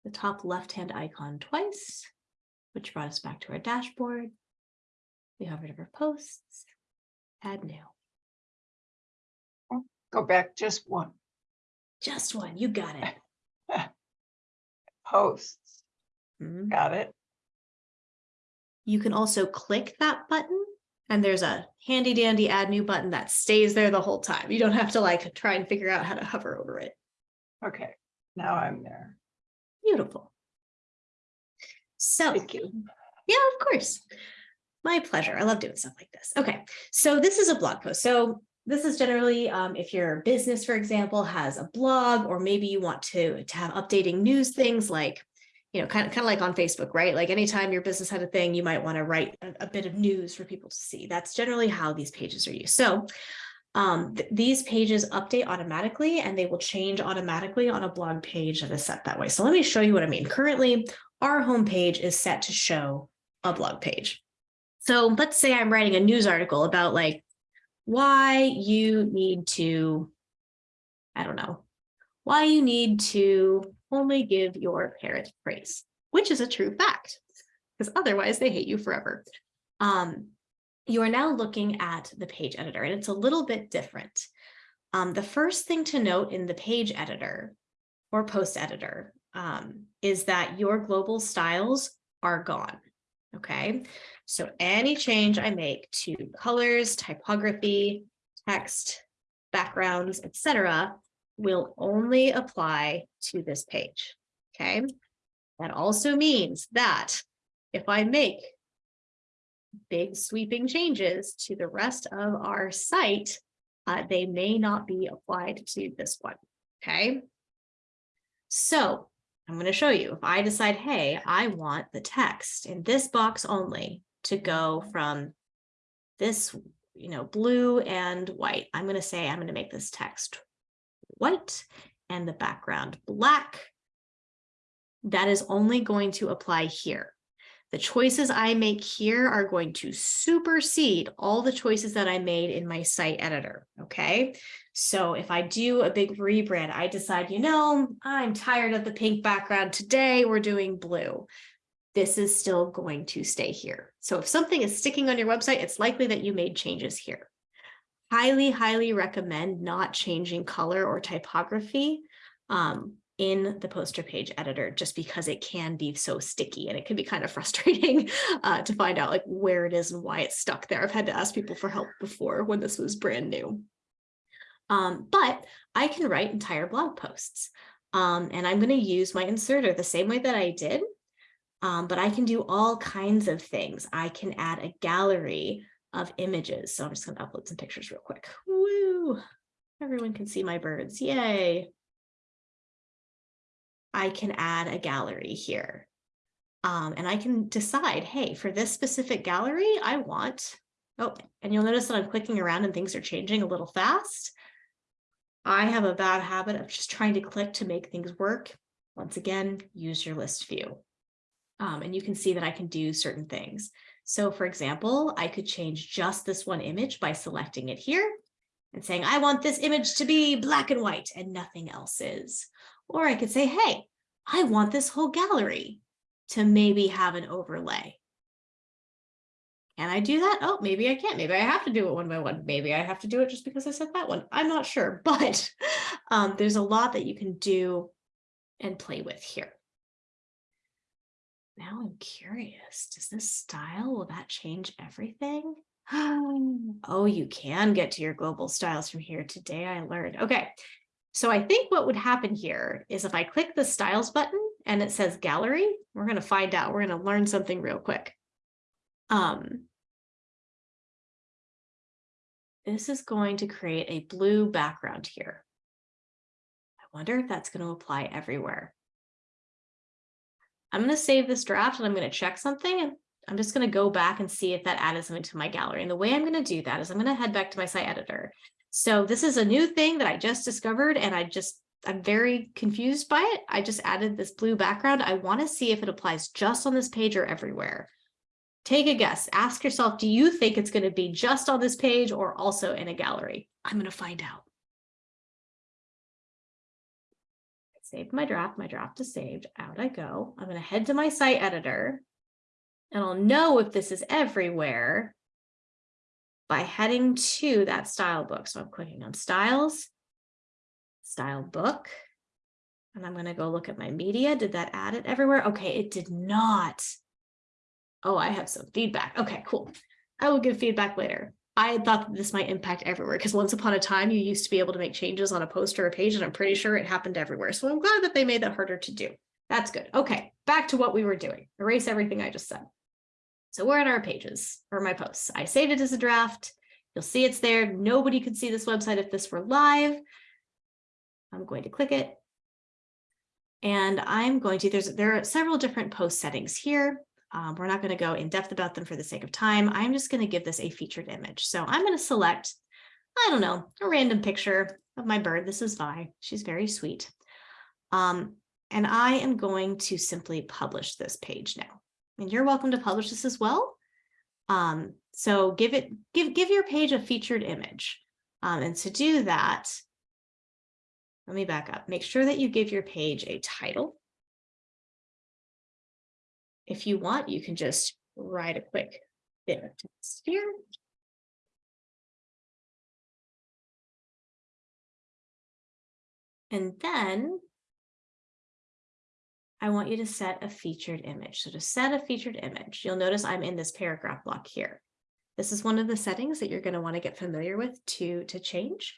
the top left-hand icon twice, which brought us back to our dashboard. We hovered over posts, add new. Go back just one, Just one, you got it. posts, Mhm. got it? You can also click that button and there's a handy dandy add new button that stays there the whole time. You don't have to like try and figure out how to hover over it. Okay, now I'm there. Beautiful. So Thank you. Yeah, of course. My pleasure. I love doing stuff like this. Okay, so this is a blog post. So this is generally um, if your business, for example, has a blog, or maybe you want to, to have updating news things like, you know, kind of kind of like on Facebook, right? Like anytime your business had a thing, you might want to write a, a bit of news for people to see. That's generally how these pages are used. So um, th these pages update automatically and they will change automatically on a blog page that is set that way. So let me show you what I mean. Currently, our homepage is set to show a blog page. So let's say I'm writing a news article about like why you need to, I don't know, why you need to only give your parent praise, which is a true fact, because otherwise they hate you forever. Um, you are now looking at the page editor and it's a little bit different. Um, the first thing to note in the page editor or post editor um, is that your global styles are gone. Okay, so any change I make to colors, typography, text, backgrounds, etc., will only apply to this page. Okay, that also means that if I make big sweeping changes to the rest of our site, uh, they may not be applied to this one. Okay, so I'm going to show you if I decide, hey, I want the text in this box only to go from this, you know, blue and white. I'm going to say I'm going to make this text white and the background black that is only going to apply here. The choices I make here are going to supersede all the choices that I made in my site editor, okay? So if I do a big rebrand, I decide, you know, I'm tired of the pink background today, we're doing blue. This is still going to stay here. So if something is sticking on your website, it's likely that you made changes here. Highly, highly recommend not changing color or typography. Um, in the poster page editor just because it can be so sticky and it can be kind of frustrating uh, to find out like where it is and why it's stuck there. I've had to ask people for help before when this was brand new. Um, but I can write entire blog posts um, and I'm going to use my inserter the same way that I did. Um, but I can do all kinds of things. I can add a gallery of images. So I'm just going to upload some pictures real quick. Woo! Everyone can see my birds. Yay. I can add a gallery here. Um, and I can decide, hey, for this specific gallery, I want, oh, and you'll notice that I'm clicking around and things are changing a little fast. I have a bad habit of just trying to click to make things work. Once again, use your list view. Um, and you can see that I can do certain things. So for example, I could change just this one image by selecting it here and saying, I want this image to be black and white and nothing else is. Or I could say, hey, I want this whole gallery to maybe have an overlay. Can I do that? Oh, maybe I can't. Maybe I have to do it one by one. Maybe I have to do it just because I said that one. I'm not sure, but um, there's a lot that you can do and play with here. Now I'm curious, does this style, will that change everything? Oh, you can get to your global styles from here. Today I learned. Okay, so I think what would happen here is if I click the styles button and it says gallery, we're going to find out. We're going to learn something real quick. Um, this is going to create a blue background here. I wonder if that's going to apply everywhere. I'm going to save this draft and I'm going to check something and I'm just going to go back and see if that added something to my gallery. And the way I'm going to do that is I'm going to head back to my site editor so this is a new thing that I just discovered and I just, I'm very confused by it. I just added this blue background. I want to see if it applies just on this page or everywhere. Take a guess. Ask yourself, do you think it's going to be just on this page or also in a gallery? I'm going to find out. Saved my draft. My draft is saved. Out I go. I'm going to head to my site editor and I'll know if this is everywhere by heading to that style book. So I'm clicking on styles, style book, and I'm going to go look at my media. Did that add it everywhere? Okay, it did not. Oh, I have some feedback. Okay, cool. I will give feedback later. I thought that this might impact everywhere because once upon a time you used to be able to make changes on a post or a page and I'm pretty sure it happened everywhere. So I'm glad that they made that harder to do. That's good. Okay, back to what we were doing. Erase everything I just said. So we're at our pages or my posts. I saved it as a draft. You'll see it's there. Nobody could see this website if this were live. I'm going to click it. And I'm going to, there's, there are several different post settings here. Um, we're not going to go in depth about them for the sake of time. I'm just going to give this a featured image. So I'm going to select, I don't know, a random picture of my bird. This is Vi. She's very sweet. Um, and I am going to simply publish this page now and you're welcome to publish this as well. Um, so give it, give, give your page a featured image. Um, and to do that, let me back up. Make sure that you give your page a title. If you want, you can just write a quick bit of text here. And then I want you to set a featured image. So to set a featured image, you'll notice I'm in this paragraph block here. This is one of the settings that you're going to want to get familiar with to, to change.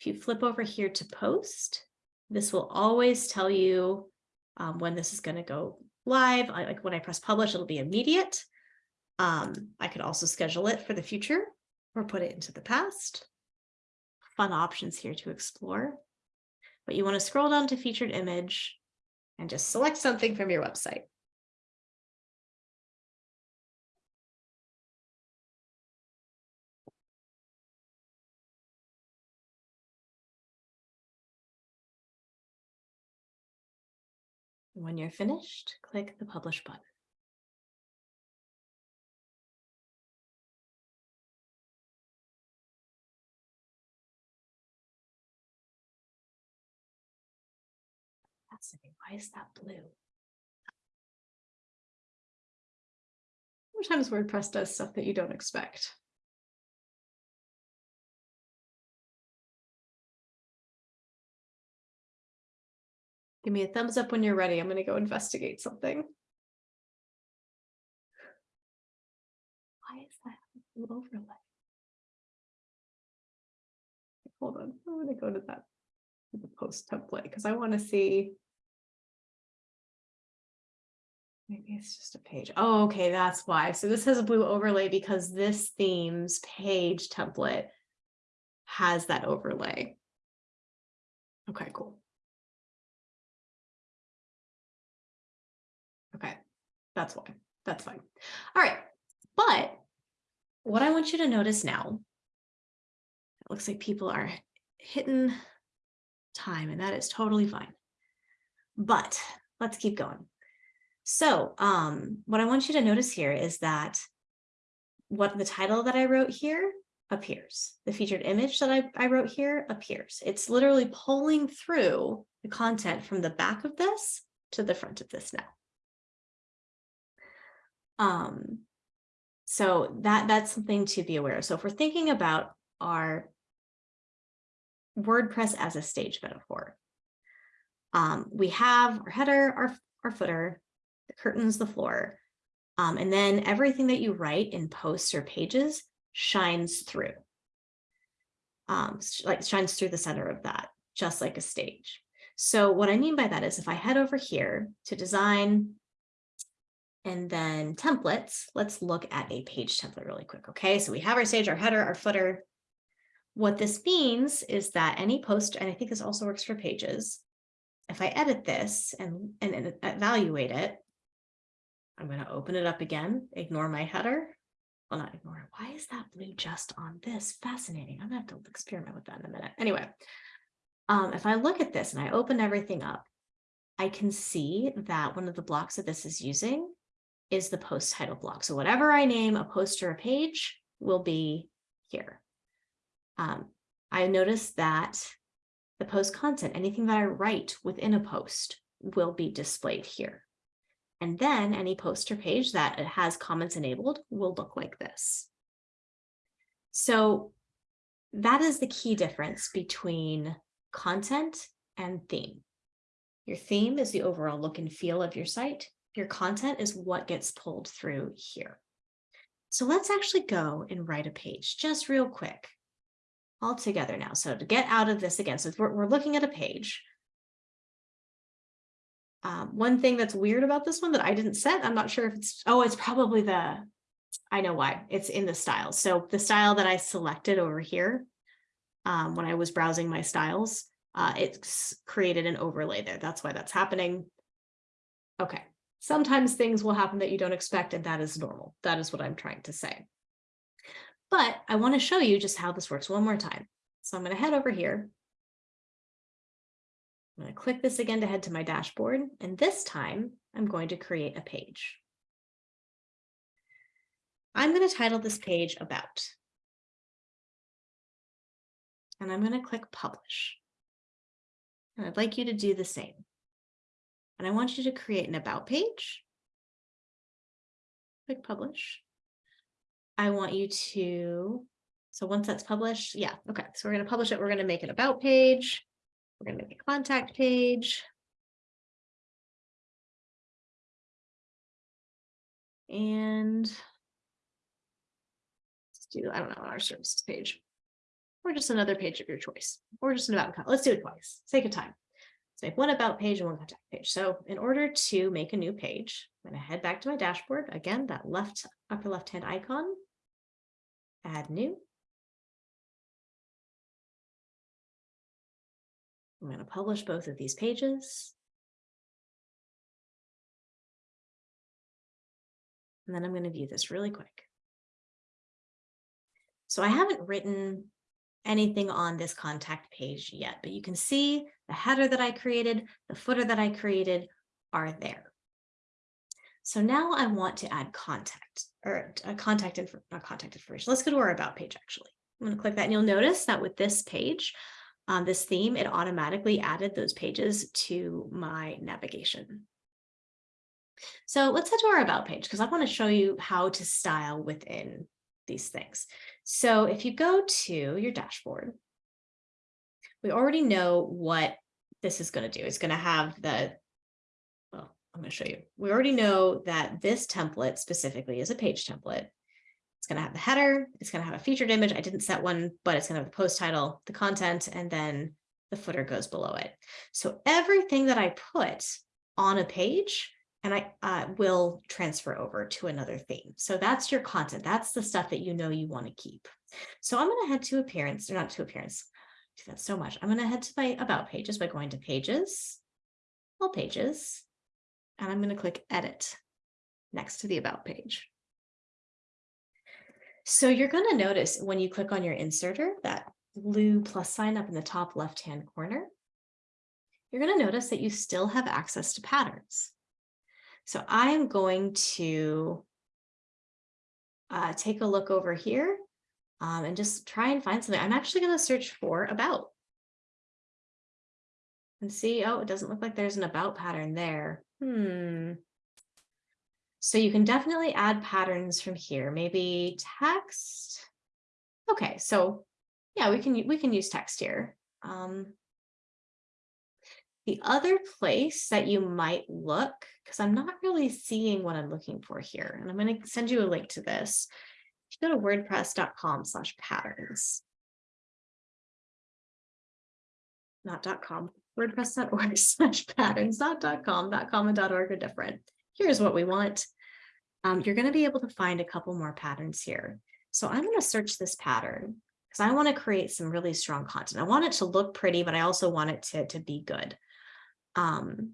If you flip over here to post, this will always tell you um, when this is going to go live. I, like when I press publish, it'll be immediate. Um, I could also schedule it for the future or put it into the past. Fun options here to explore. But you want to scroll down to featured image and just select something from your website. When you're finished, click the publish button. Why is that blue? Sometimes WordPress does stuff that you don't expect. Give me a thumbs up when you're ready. I'm gonna go investigate something. Why is that overlay? Hold on, I'm gonna go to that, to the post template, because I want to see. Maybe it's just a page. Oh, okay, that's why. So this has a blue overlay because this theme's page template has that overlay. Okay, cool. Okay, that's why. That's fine. All right, but what I want you to notice now, it looks like people are hitting time and that is totally fine. But let's keep going. So um, what I want you to notice here is that what the title that I wrote here appears. The featured image that I, I wrote here appears. It's literally pulling through the content from the back of this to the front of this now. Um, so that that's something to be aware of. So if we're thinking about our WordPress as a stage metaphor, um, we have our header, our, our footer, the curtains, the floor, um, and then everything that you write in posts or pages shines through. Um, like shines through the center of that, just like a stage. So what I mean by that is if I head over here to design and then templates, let's look at a page template really quick. Okay, so we have our stage, our header, our footer. What this means is that any post, and I think this also works for pages, if I edit this and, and, and evaluate it, I'm going to open it up again, ignore my header. Well, not ignore it. Why is that blue just on this? Fascinating. I'm going to have to experiment with that in a minute. Anyway, um, if I look at this and I open everything up, I can see that one of the blocks that this is using is the post title block. So whatever I name a post or a page will be here. Um, I noticed that the post content, anything that I write within a post will be displayed here. And then any post or page that has comments enabled will look like this. So that is the key difference between content and theme. Your theme is the overall look and feel of your site. Your content is what gets pulled through here. So let's actually go and write a page just real quick all together now. So to get out of this again, so we're, we're looking at a page. Um, one thing that's weird about this one that I didn't set, I'm not sure if it's, oh, it's probably the, I know why, it's in the style. So the style that I selected over here, um, when I was browsing my styles, uh, it's created an overlay there. That's why that's happening. Okay, sometimes things will happen that you don't expect, and that is normal. That is what I'm trying to say. But I want to show you just how this works one more time. So I'm going to head over here. I'm going to click this again to head to my dashboard, and this time I'm going to create a page. I'm going to title this page About. And I'm going to click Publish. And I'd like you to do the same. And I want you to create an About page. Click Publish. I want you to, so once that's published, yeah, okay. So we're going to publish it. We're going to make an About page. We're going to make a contact page. And let's do, I don't know, our services page. Or just another page of your choice, or just an about, let's do it twice, sake of time. Let's make one about page and one contact page. So in order to make a new page, I'm going to head back to my dashboard. Again, that left upper left hand icon, add new. I'm going to publish both of these pages. And then I'm going to view this really quick. So I haven't written anything on this contact page yet, but you can see the header that I created, the footer that I created are there. So now I want to add contact or a contact info, not contact information. Let's go to our about page actually. I'm going to click that and you'll notice that with this page, um, this theme, it automatically added those pages to my navigation. So let's head to our about page because I want to show you how to style within these things. So if you go to your dashboard, we already know what this is going to do. It's going to have the, well, I'm going to show you. We already know that this template specifically is a page template. It's going to have the header. It's going to have a featured image. I didn't set one, but it's going to have the post title, the content, and then the footer goes below it. So everything that I put on a page and I uh, will transfer over to another theme. So that's your content. That's the stuff that you know you want to keep. So I'm going to head to appearance, or not to appearance. I do that so much. I'm going to head to my about pages by going to pages, all pages, and I'm going to click edit next to the about page. So you're going to notice when you click on your inserter, that blue plus sign up in the top left-hand corner, you're going to notice that you still have access to patterns. So I am going to uh, take a look over here um, and just try and find something. I'm actually going to search for about. And see, oh, it doesn't look like there's an about pattern there. Hmm. So you can definitely add patterns from here, maybe text. Okay, so yeah, we can we can use text here. Um, the other place that you might look, because I'm not really seeing what I'm looking for here, and I'm going to send you a link to this. If you go to wordpress.com slash patterns. Not .com, wordpress.org slash patterns, not .com, .com and dot .org are different. Here's what we want. Um, you're going to be able to find a couple more patterns here. So I'm going to search this pattern because I want to create some really strong content. I want it to look pretty, but I also want it to, to be good. Um,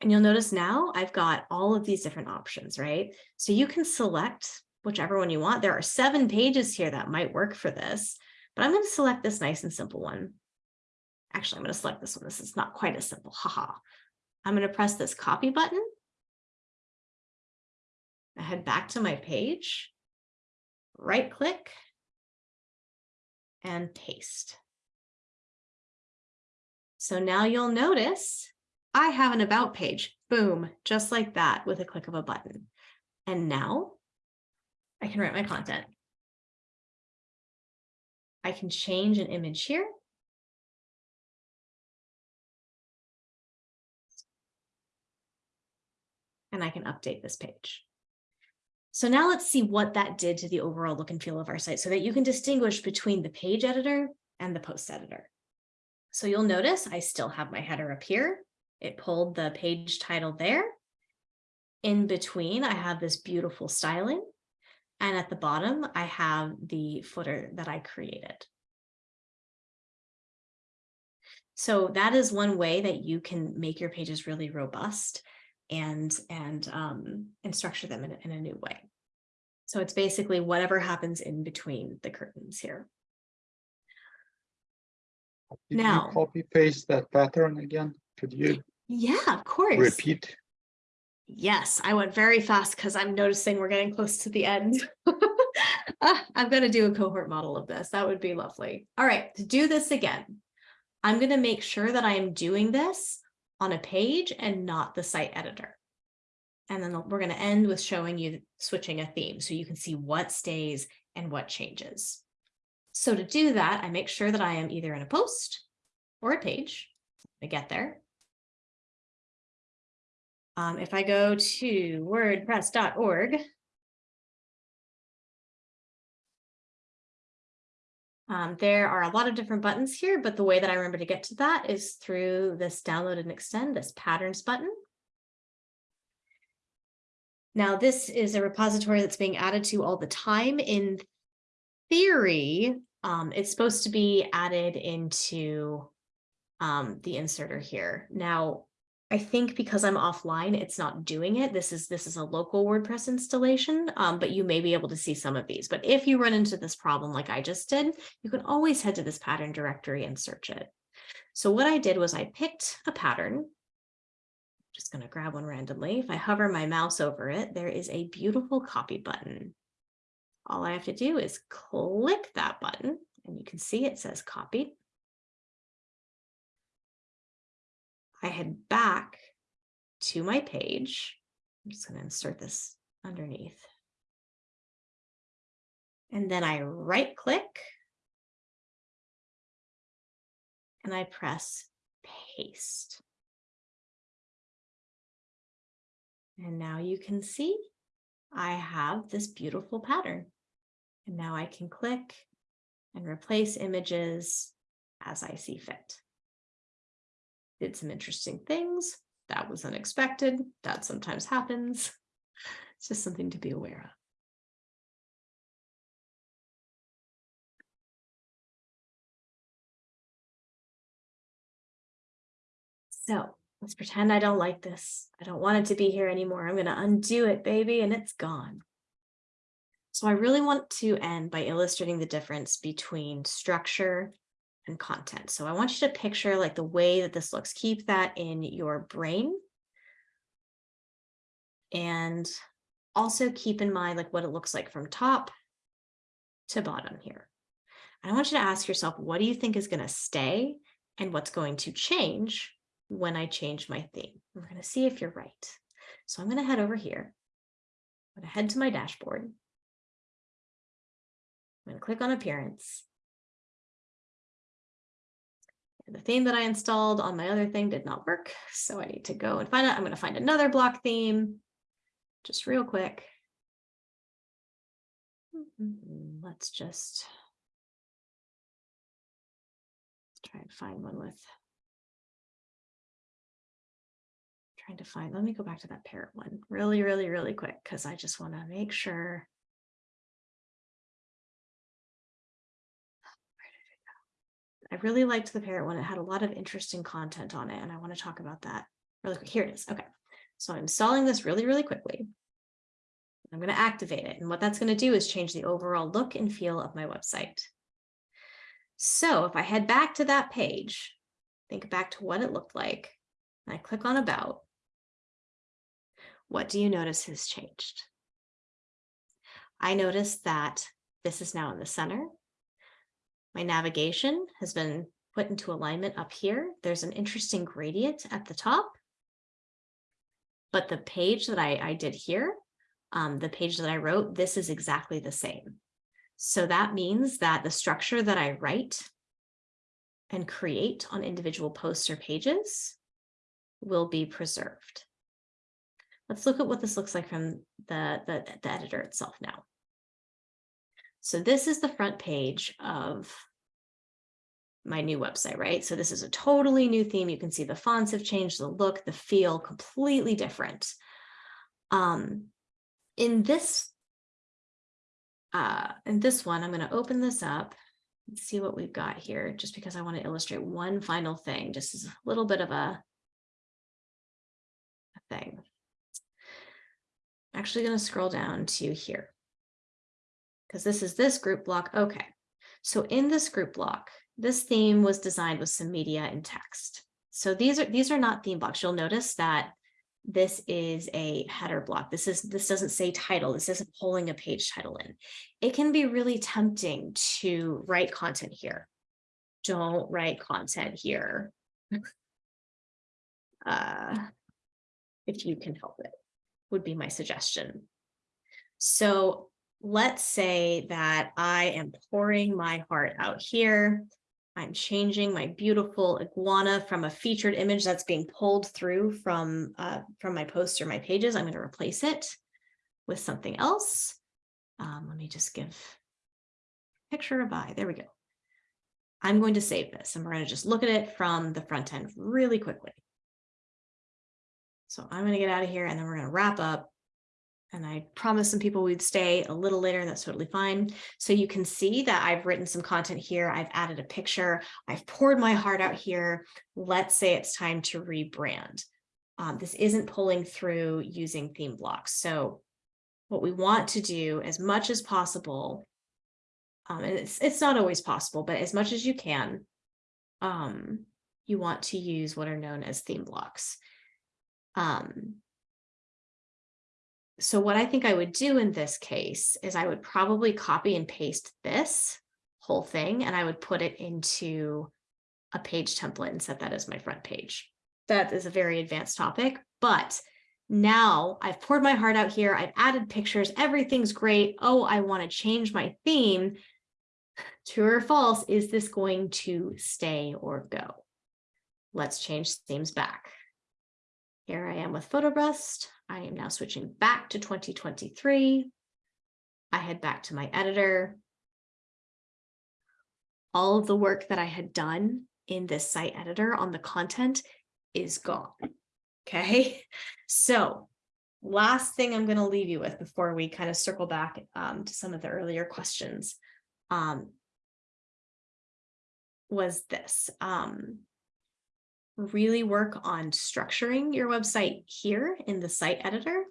and you'll notice now I've got all of these different options, right? So you can select whichever one you want. There are seven pages here that might work for this, but I'm going to select this nice and simple one. Actually, I'm going to select this one. This is not quite as simple. Haha. I'm going to press this copy button. Head back to my page, right click, and paste. So now you'll notice I have an about page, boom, just like that with a click of a button. And now I can write my content. I can change an image here. And I can update this page. So now let's see what that did to the overall look and feel of our site so that you can distinguish between the page editor and the post editor. So you'll notice I still have my header up here. It pulled the page title there. In between, I have this beautiful styling. And at the bottom, I have the footer that I created. So that is one way that you can make your pages really robust and and um, and structure them in, in a new way. So it's basically whatever happens in between the curtains here. Did Now- copy paste that pattern again? Could you Yeah, of course. repeat? Yes, I went very fast because I'm noticing we're getting close to the end. Ah, I'm going to do a cohort model of this. That would be lovely. All right, to do this again, I'm going to make sure that I am doing this on a page and not the site editor. And then we're going to end with showing you switching a theme so you can see what stays and what changes. So to do that, I make sure that I am either in a post or a page. I get there. Um, if I go to wordpress.org, um, there are a lot of different buttons here, but the way that I remember to get to that is through this download and extend, this patterns button. Now, this is a repository that's being added to all the time. In theory, um, it's supposed to be added into um, the inserter here. Now, I think because I'm offline, it's not doing it. This is this is a local WordPress installation, um, but you may be able to see some of these. But if you run into this problem like I just did, you can always head to this pattern directory and search it. So what I did was I picked a pattern Just gonna grab one randomly. If I hover my mouse over it, there is a beautiful copy button. All I have to do is click that button and you can see it says copy. I head back to my page. I'm just going to insert this underneath. And then I right click. And I press paste. And now you can see I have this beautiful pattern. And now I can click and replace images as I see fit. Did some interesting things. That was unexpected. That sometimes happens. It's just something to be aware of. So let's pretend I don't like this. I don't want it to be here anymore. I'm going to undo it, baby, and it's gone. So I really want to end by illustrating the difference between structure and content. So I want you to picture like the way that this looks. Keep that in your brain. And also keep in mind like what it looks like from top to bottom here. And I want you to ask yourself, what do you think is going to stay and what's going to change when I change my theme? We're going to see if you're right. So I'm going to head over here. I'm going to head to my dashboard. I'm going to click on appearance. The theme that I installed on my other thing did not work. So I need to go and find it. I'm going to find another block theme just real quick. Let's just try and find one with trying to find, let me go back to that parrot one really, really, really quick because I just want to make sure. I really liked the parrot one. It had a lot of interesting content on it, and I want to talk about that really quick. Here it is. Okay, so I'm installing this really, really quickly. I'm going to activate it, and what that's going to do is change the overall look and feel of my website. So if I head back to that page, think back to what it looked like, and I click on About, what do you notice has changed? I notice that this is now in the center. My navigation has been put into alignment up here. There's an interesting gradient at the top. But the page that I, I did here, um, the page that I wrote, this is exactly the same. So that means that the structure that I write and create on individual posts or pages will be preserved. Let's look at what this looks like from the, the, the editor itself now. So this is the front page of my new website, right? So this is a totally new theme. You can see the fonts have changed, the look, the feel, completely different. Um, in this, uh, in this one, I'm going to open this up and see what we've got here, just because I want to illustrate one final thing, just as a little bit of a, a thing. I'm actually going to scroll down to here because this is this group block. Okay, so in this group block, this theme was designed with some media and text. So these are these are not theme blocks. You'll notice that this is a header block. This is this doesn't say title. This isn't pulling a page title in. It can be really tempting to write content here. Don't write content here. uh, if you can help it, would be my suggestion. So let's say that I am pouring my heart out here. I'm changing my beautiful iguana from a featured image that's being pulled through from, uh, from my posts or my pages. I'm going to replace it with something else. Um, let me just give picture a buy. There we go. I'm going to save this and we're going to just look at it from the front end really quickly. So I'm going to get out of here and then we're going to wrap up and I promised some people we'd stay a little later, and that's totally fine. So you can see that I've written some content here. I've added a picture. I've poured my heart out here. Let's say it's time to rebrand. Um, this isn't pulling through using theme blocks. So what we want to do as much as possible, um, and it's, it's not always possible, but as much as you can, um, you want to use what are known as theme blocks. Um, so what I think I would do in this case is I would probably copy and paste this whole thing and I would put it into a page template and set that as my front page. That is a very advanced topic, but now I've poured my heart out here. I've added pictures. Everything's great. Oh, I want to change my theme. True or false, is this going to stay or go? Let's change themes back. Here I am with PhotoBrust. I am now switching back to 2023. I head back to my editor. All of the work that I had done in this site editor on the content is gone. Okay, so last thing I'm going to leave you with before we kind of circle back um, to some of the earlier questions um, was this. Um, really work on structuring your website here in the site editor.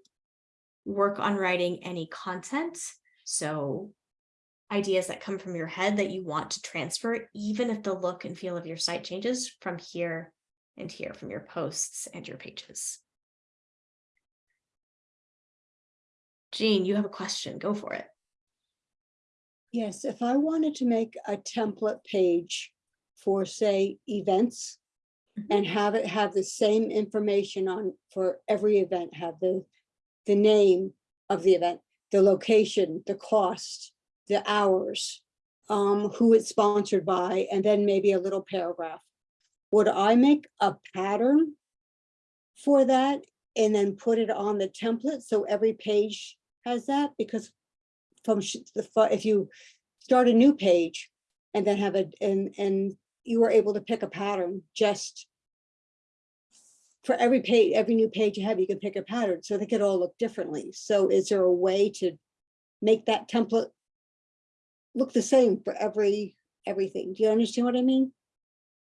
Work on writing any content. So ideas that come from your head that you want to transfer, even if the look and feel of your site changes from here and here from your posts and your pages. Jean, you have a question, go for it. Yes, if I wanted to make a template page for, say, events and have it have the same information on for every event, have the, the name of the event, the location, the cost, the hours, um, who it's sponsored by, and then maybe a little paragraph. Would I make a pattern for that and then put it on the template so every page has that? Because from the, if you start a new page and then have a, and, and you were able to pick a pattern just for every page, every new page you have, you can pick a pattern, so they could all look differently. So is there a way to make that template look the same for every, everything? Do you understand what I mean?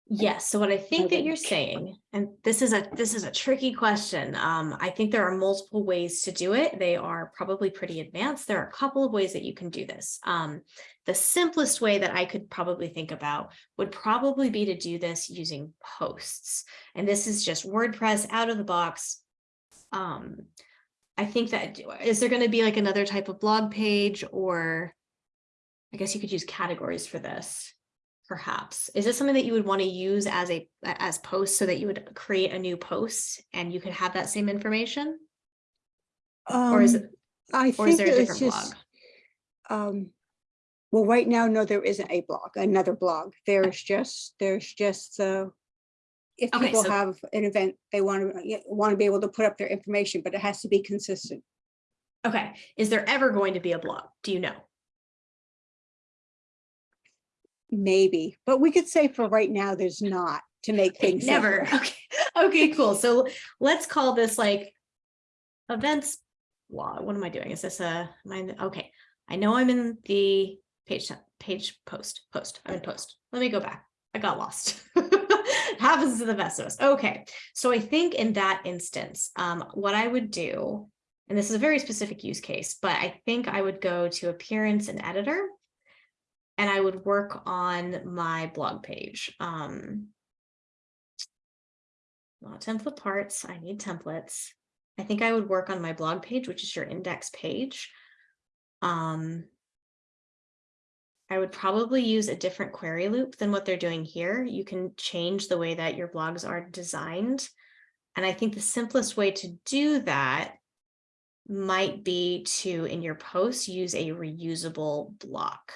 Yes, so what I think that you're saying, and this is a, this is a tricky question. Um, I think there are multiple ways to do it. They are probably pretty advanced. There are a couple of ways that you can do this. Um, the simplest way that I could probably think about would probably be to do this using posts. And this is just WordPress out of the box. Um, I think that, is there going to be like another type of blog page or I guess you could use categories for this perhaps. Is this something that you would want to use as a as posts so that you would create a new post and you could have that same information? Or is Um, it, I or is think there a it's different just, blog? um, well, right now, no, there isn't a blog, another blog. There's just, there's just, uh, if Okay, people so- have an event, they want to, want to be able to put up their information, but it has to be consistent. Okay, is there ever going to be a blog? Do you know? Maybe, but we could say for right now, there's not to make Okay, things. Never. Okay, okay, cool. So let's call this like events blog. What am I doing? Is this a, am I in the- okay. I know I'm in the page, page post, post, I'm in post. Let me go back. I got lost. Happens to the best of us. Okay, so I think in that instance, um, what I would do, and this is a very specific use case, but I think I would go to appearance and editor. And I would work on my blog page. Um, not template parts, I need templates. I think I would work on my blog page, which is your index page. Um, I would probably use a different query loop than what they're doing here. You can change the way that your blogs are designed. And I think the simplest way to do that might be to, in your post, use a reusable block.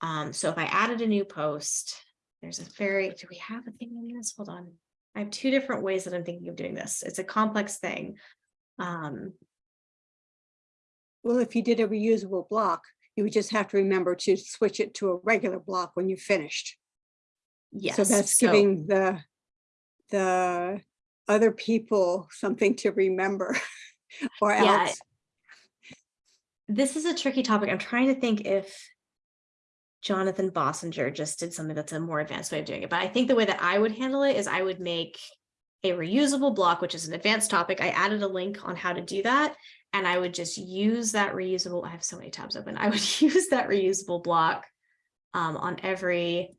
Um, so if I added a new post, there's a very, do we have a thing in this? Hold on. I have two different ways that I'm thinking of doing this. It's a complex thing. Um, Well, if you did a reusable block, you would just have to remember to switch it to a regular block when you're finished. yes. So that's so- giving the, the other people something to remember or Yeah, else. This is a tricky topic. I'm trying to think if Jonathan Bossenger just did something that's a more advanced way of doing it. But I think the way that I would handle it is I would make a reusable block, which is an advanced topic. I added a link on how to do that. And I would just use that reusable, I have so many tabs open. I would use that reusable block um, on every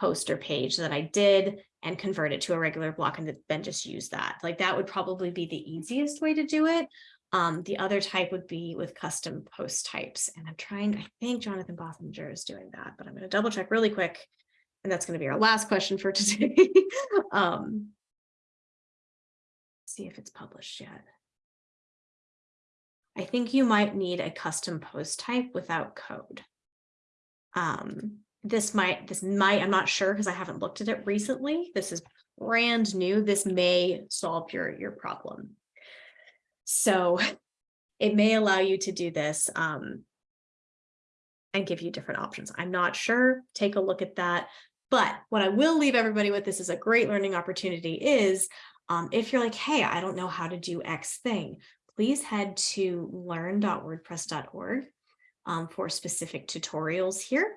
post or page that I did and convert it to a regular block and then just use that. Like that would probably be the easiest way to do it. Um, the other type would be with custom post types. And I'm trying, I think Jonathan Bossenger is doing that, but I'm going to double check really quick. And that's going to be our last question for today. um, see if it's published yet. I think you might need a custom post type without code. Um, this might, this might, I'm not sure because I haven't looked at it recently. This is brand new. This may solve your, your problem. So it may allow you to do this um, and give you different options. I'm not sure. Take a look at that. But what I will leave everybody with, this is a great learning opportunity, is um, if you're like, hey, I don't know how to do X thing, please head to learn.wordpress.org um, for specific tutorials here.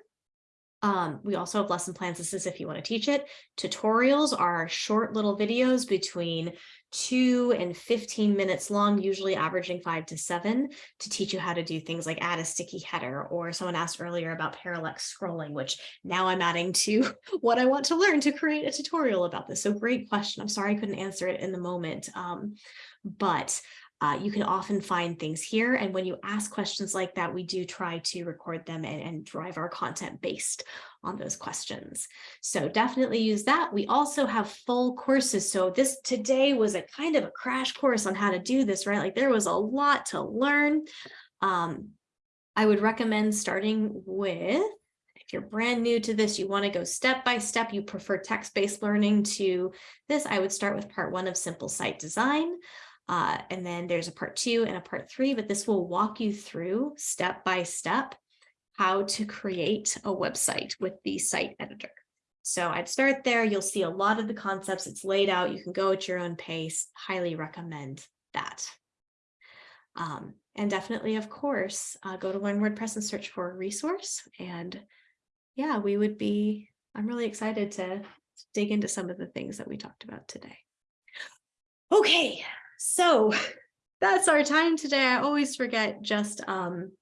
Um, we also have lesson plans. This is if you want to teach it. Tutorials are short little videos between two and 15 minutes long, usually averaging five to seven to teach you how to do things like add a sticky header or someone asked earlier about parallax scrolling, which now I'm adding to what I want to learn to create a tutorial about this. So great question. I'm sorry I couldn't answer it in the moment. Um, but uh, you can often find things here. And when you ask questions like that, we do try to record them and, and drive our content based on those questions. So definitely use that. We also have full courses. So this today was a kind of a crash course on how to do this, right? Like there was a lot to learn. Um, I would recommend starting with if you're brand new to this, you want to go step by step, you prefer text-based learning to this, I would start with part one of simple site design. Uh, and then there's a part two and a part three, but this will walk you through step by step how to create a website with the site editor. So I'd start there. You'll see a lot of the concepts. It's laid out. You can go at your own pace. Highly recommend that. Um, and definitely, of course, uh, go to Learn WordPress and search for a resource. And yeah, we would be, I'm really excited to dig into some of the things that we talked about today. Okay, so that's our time today. I always forget just um,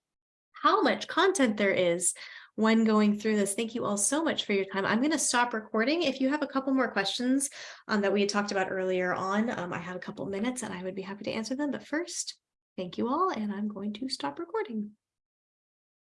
how much content there is when going through this. Thank you all so much for your time. I'm going to stop recording. If you have a couple more questions um, that we had talked about earlier on, um, I have a couple minutes and I would be happy to answer them. But first, thank you all, and I'm going to stop recording.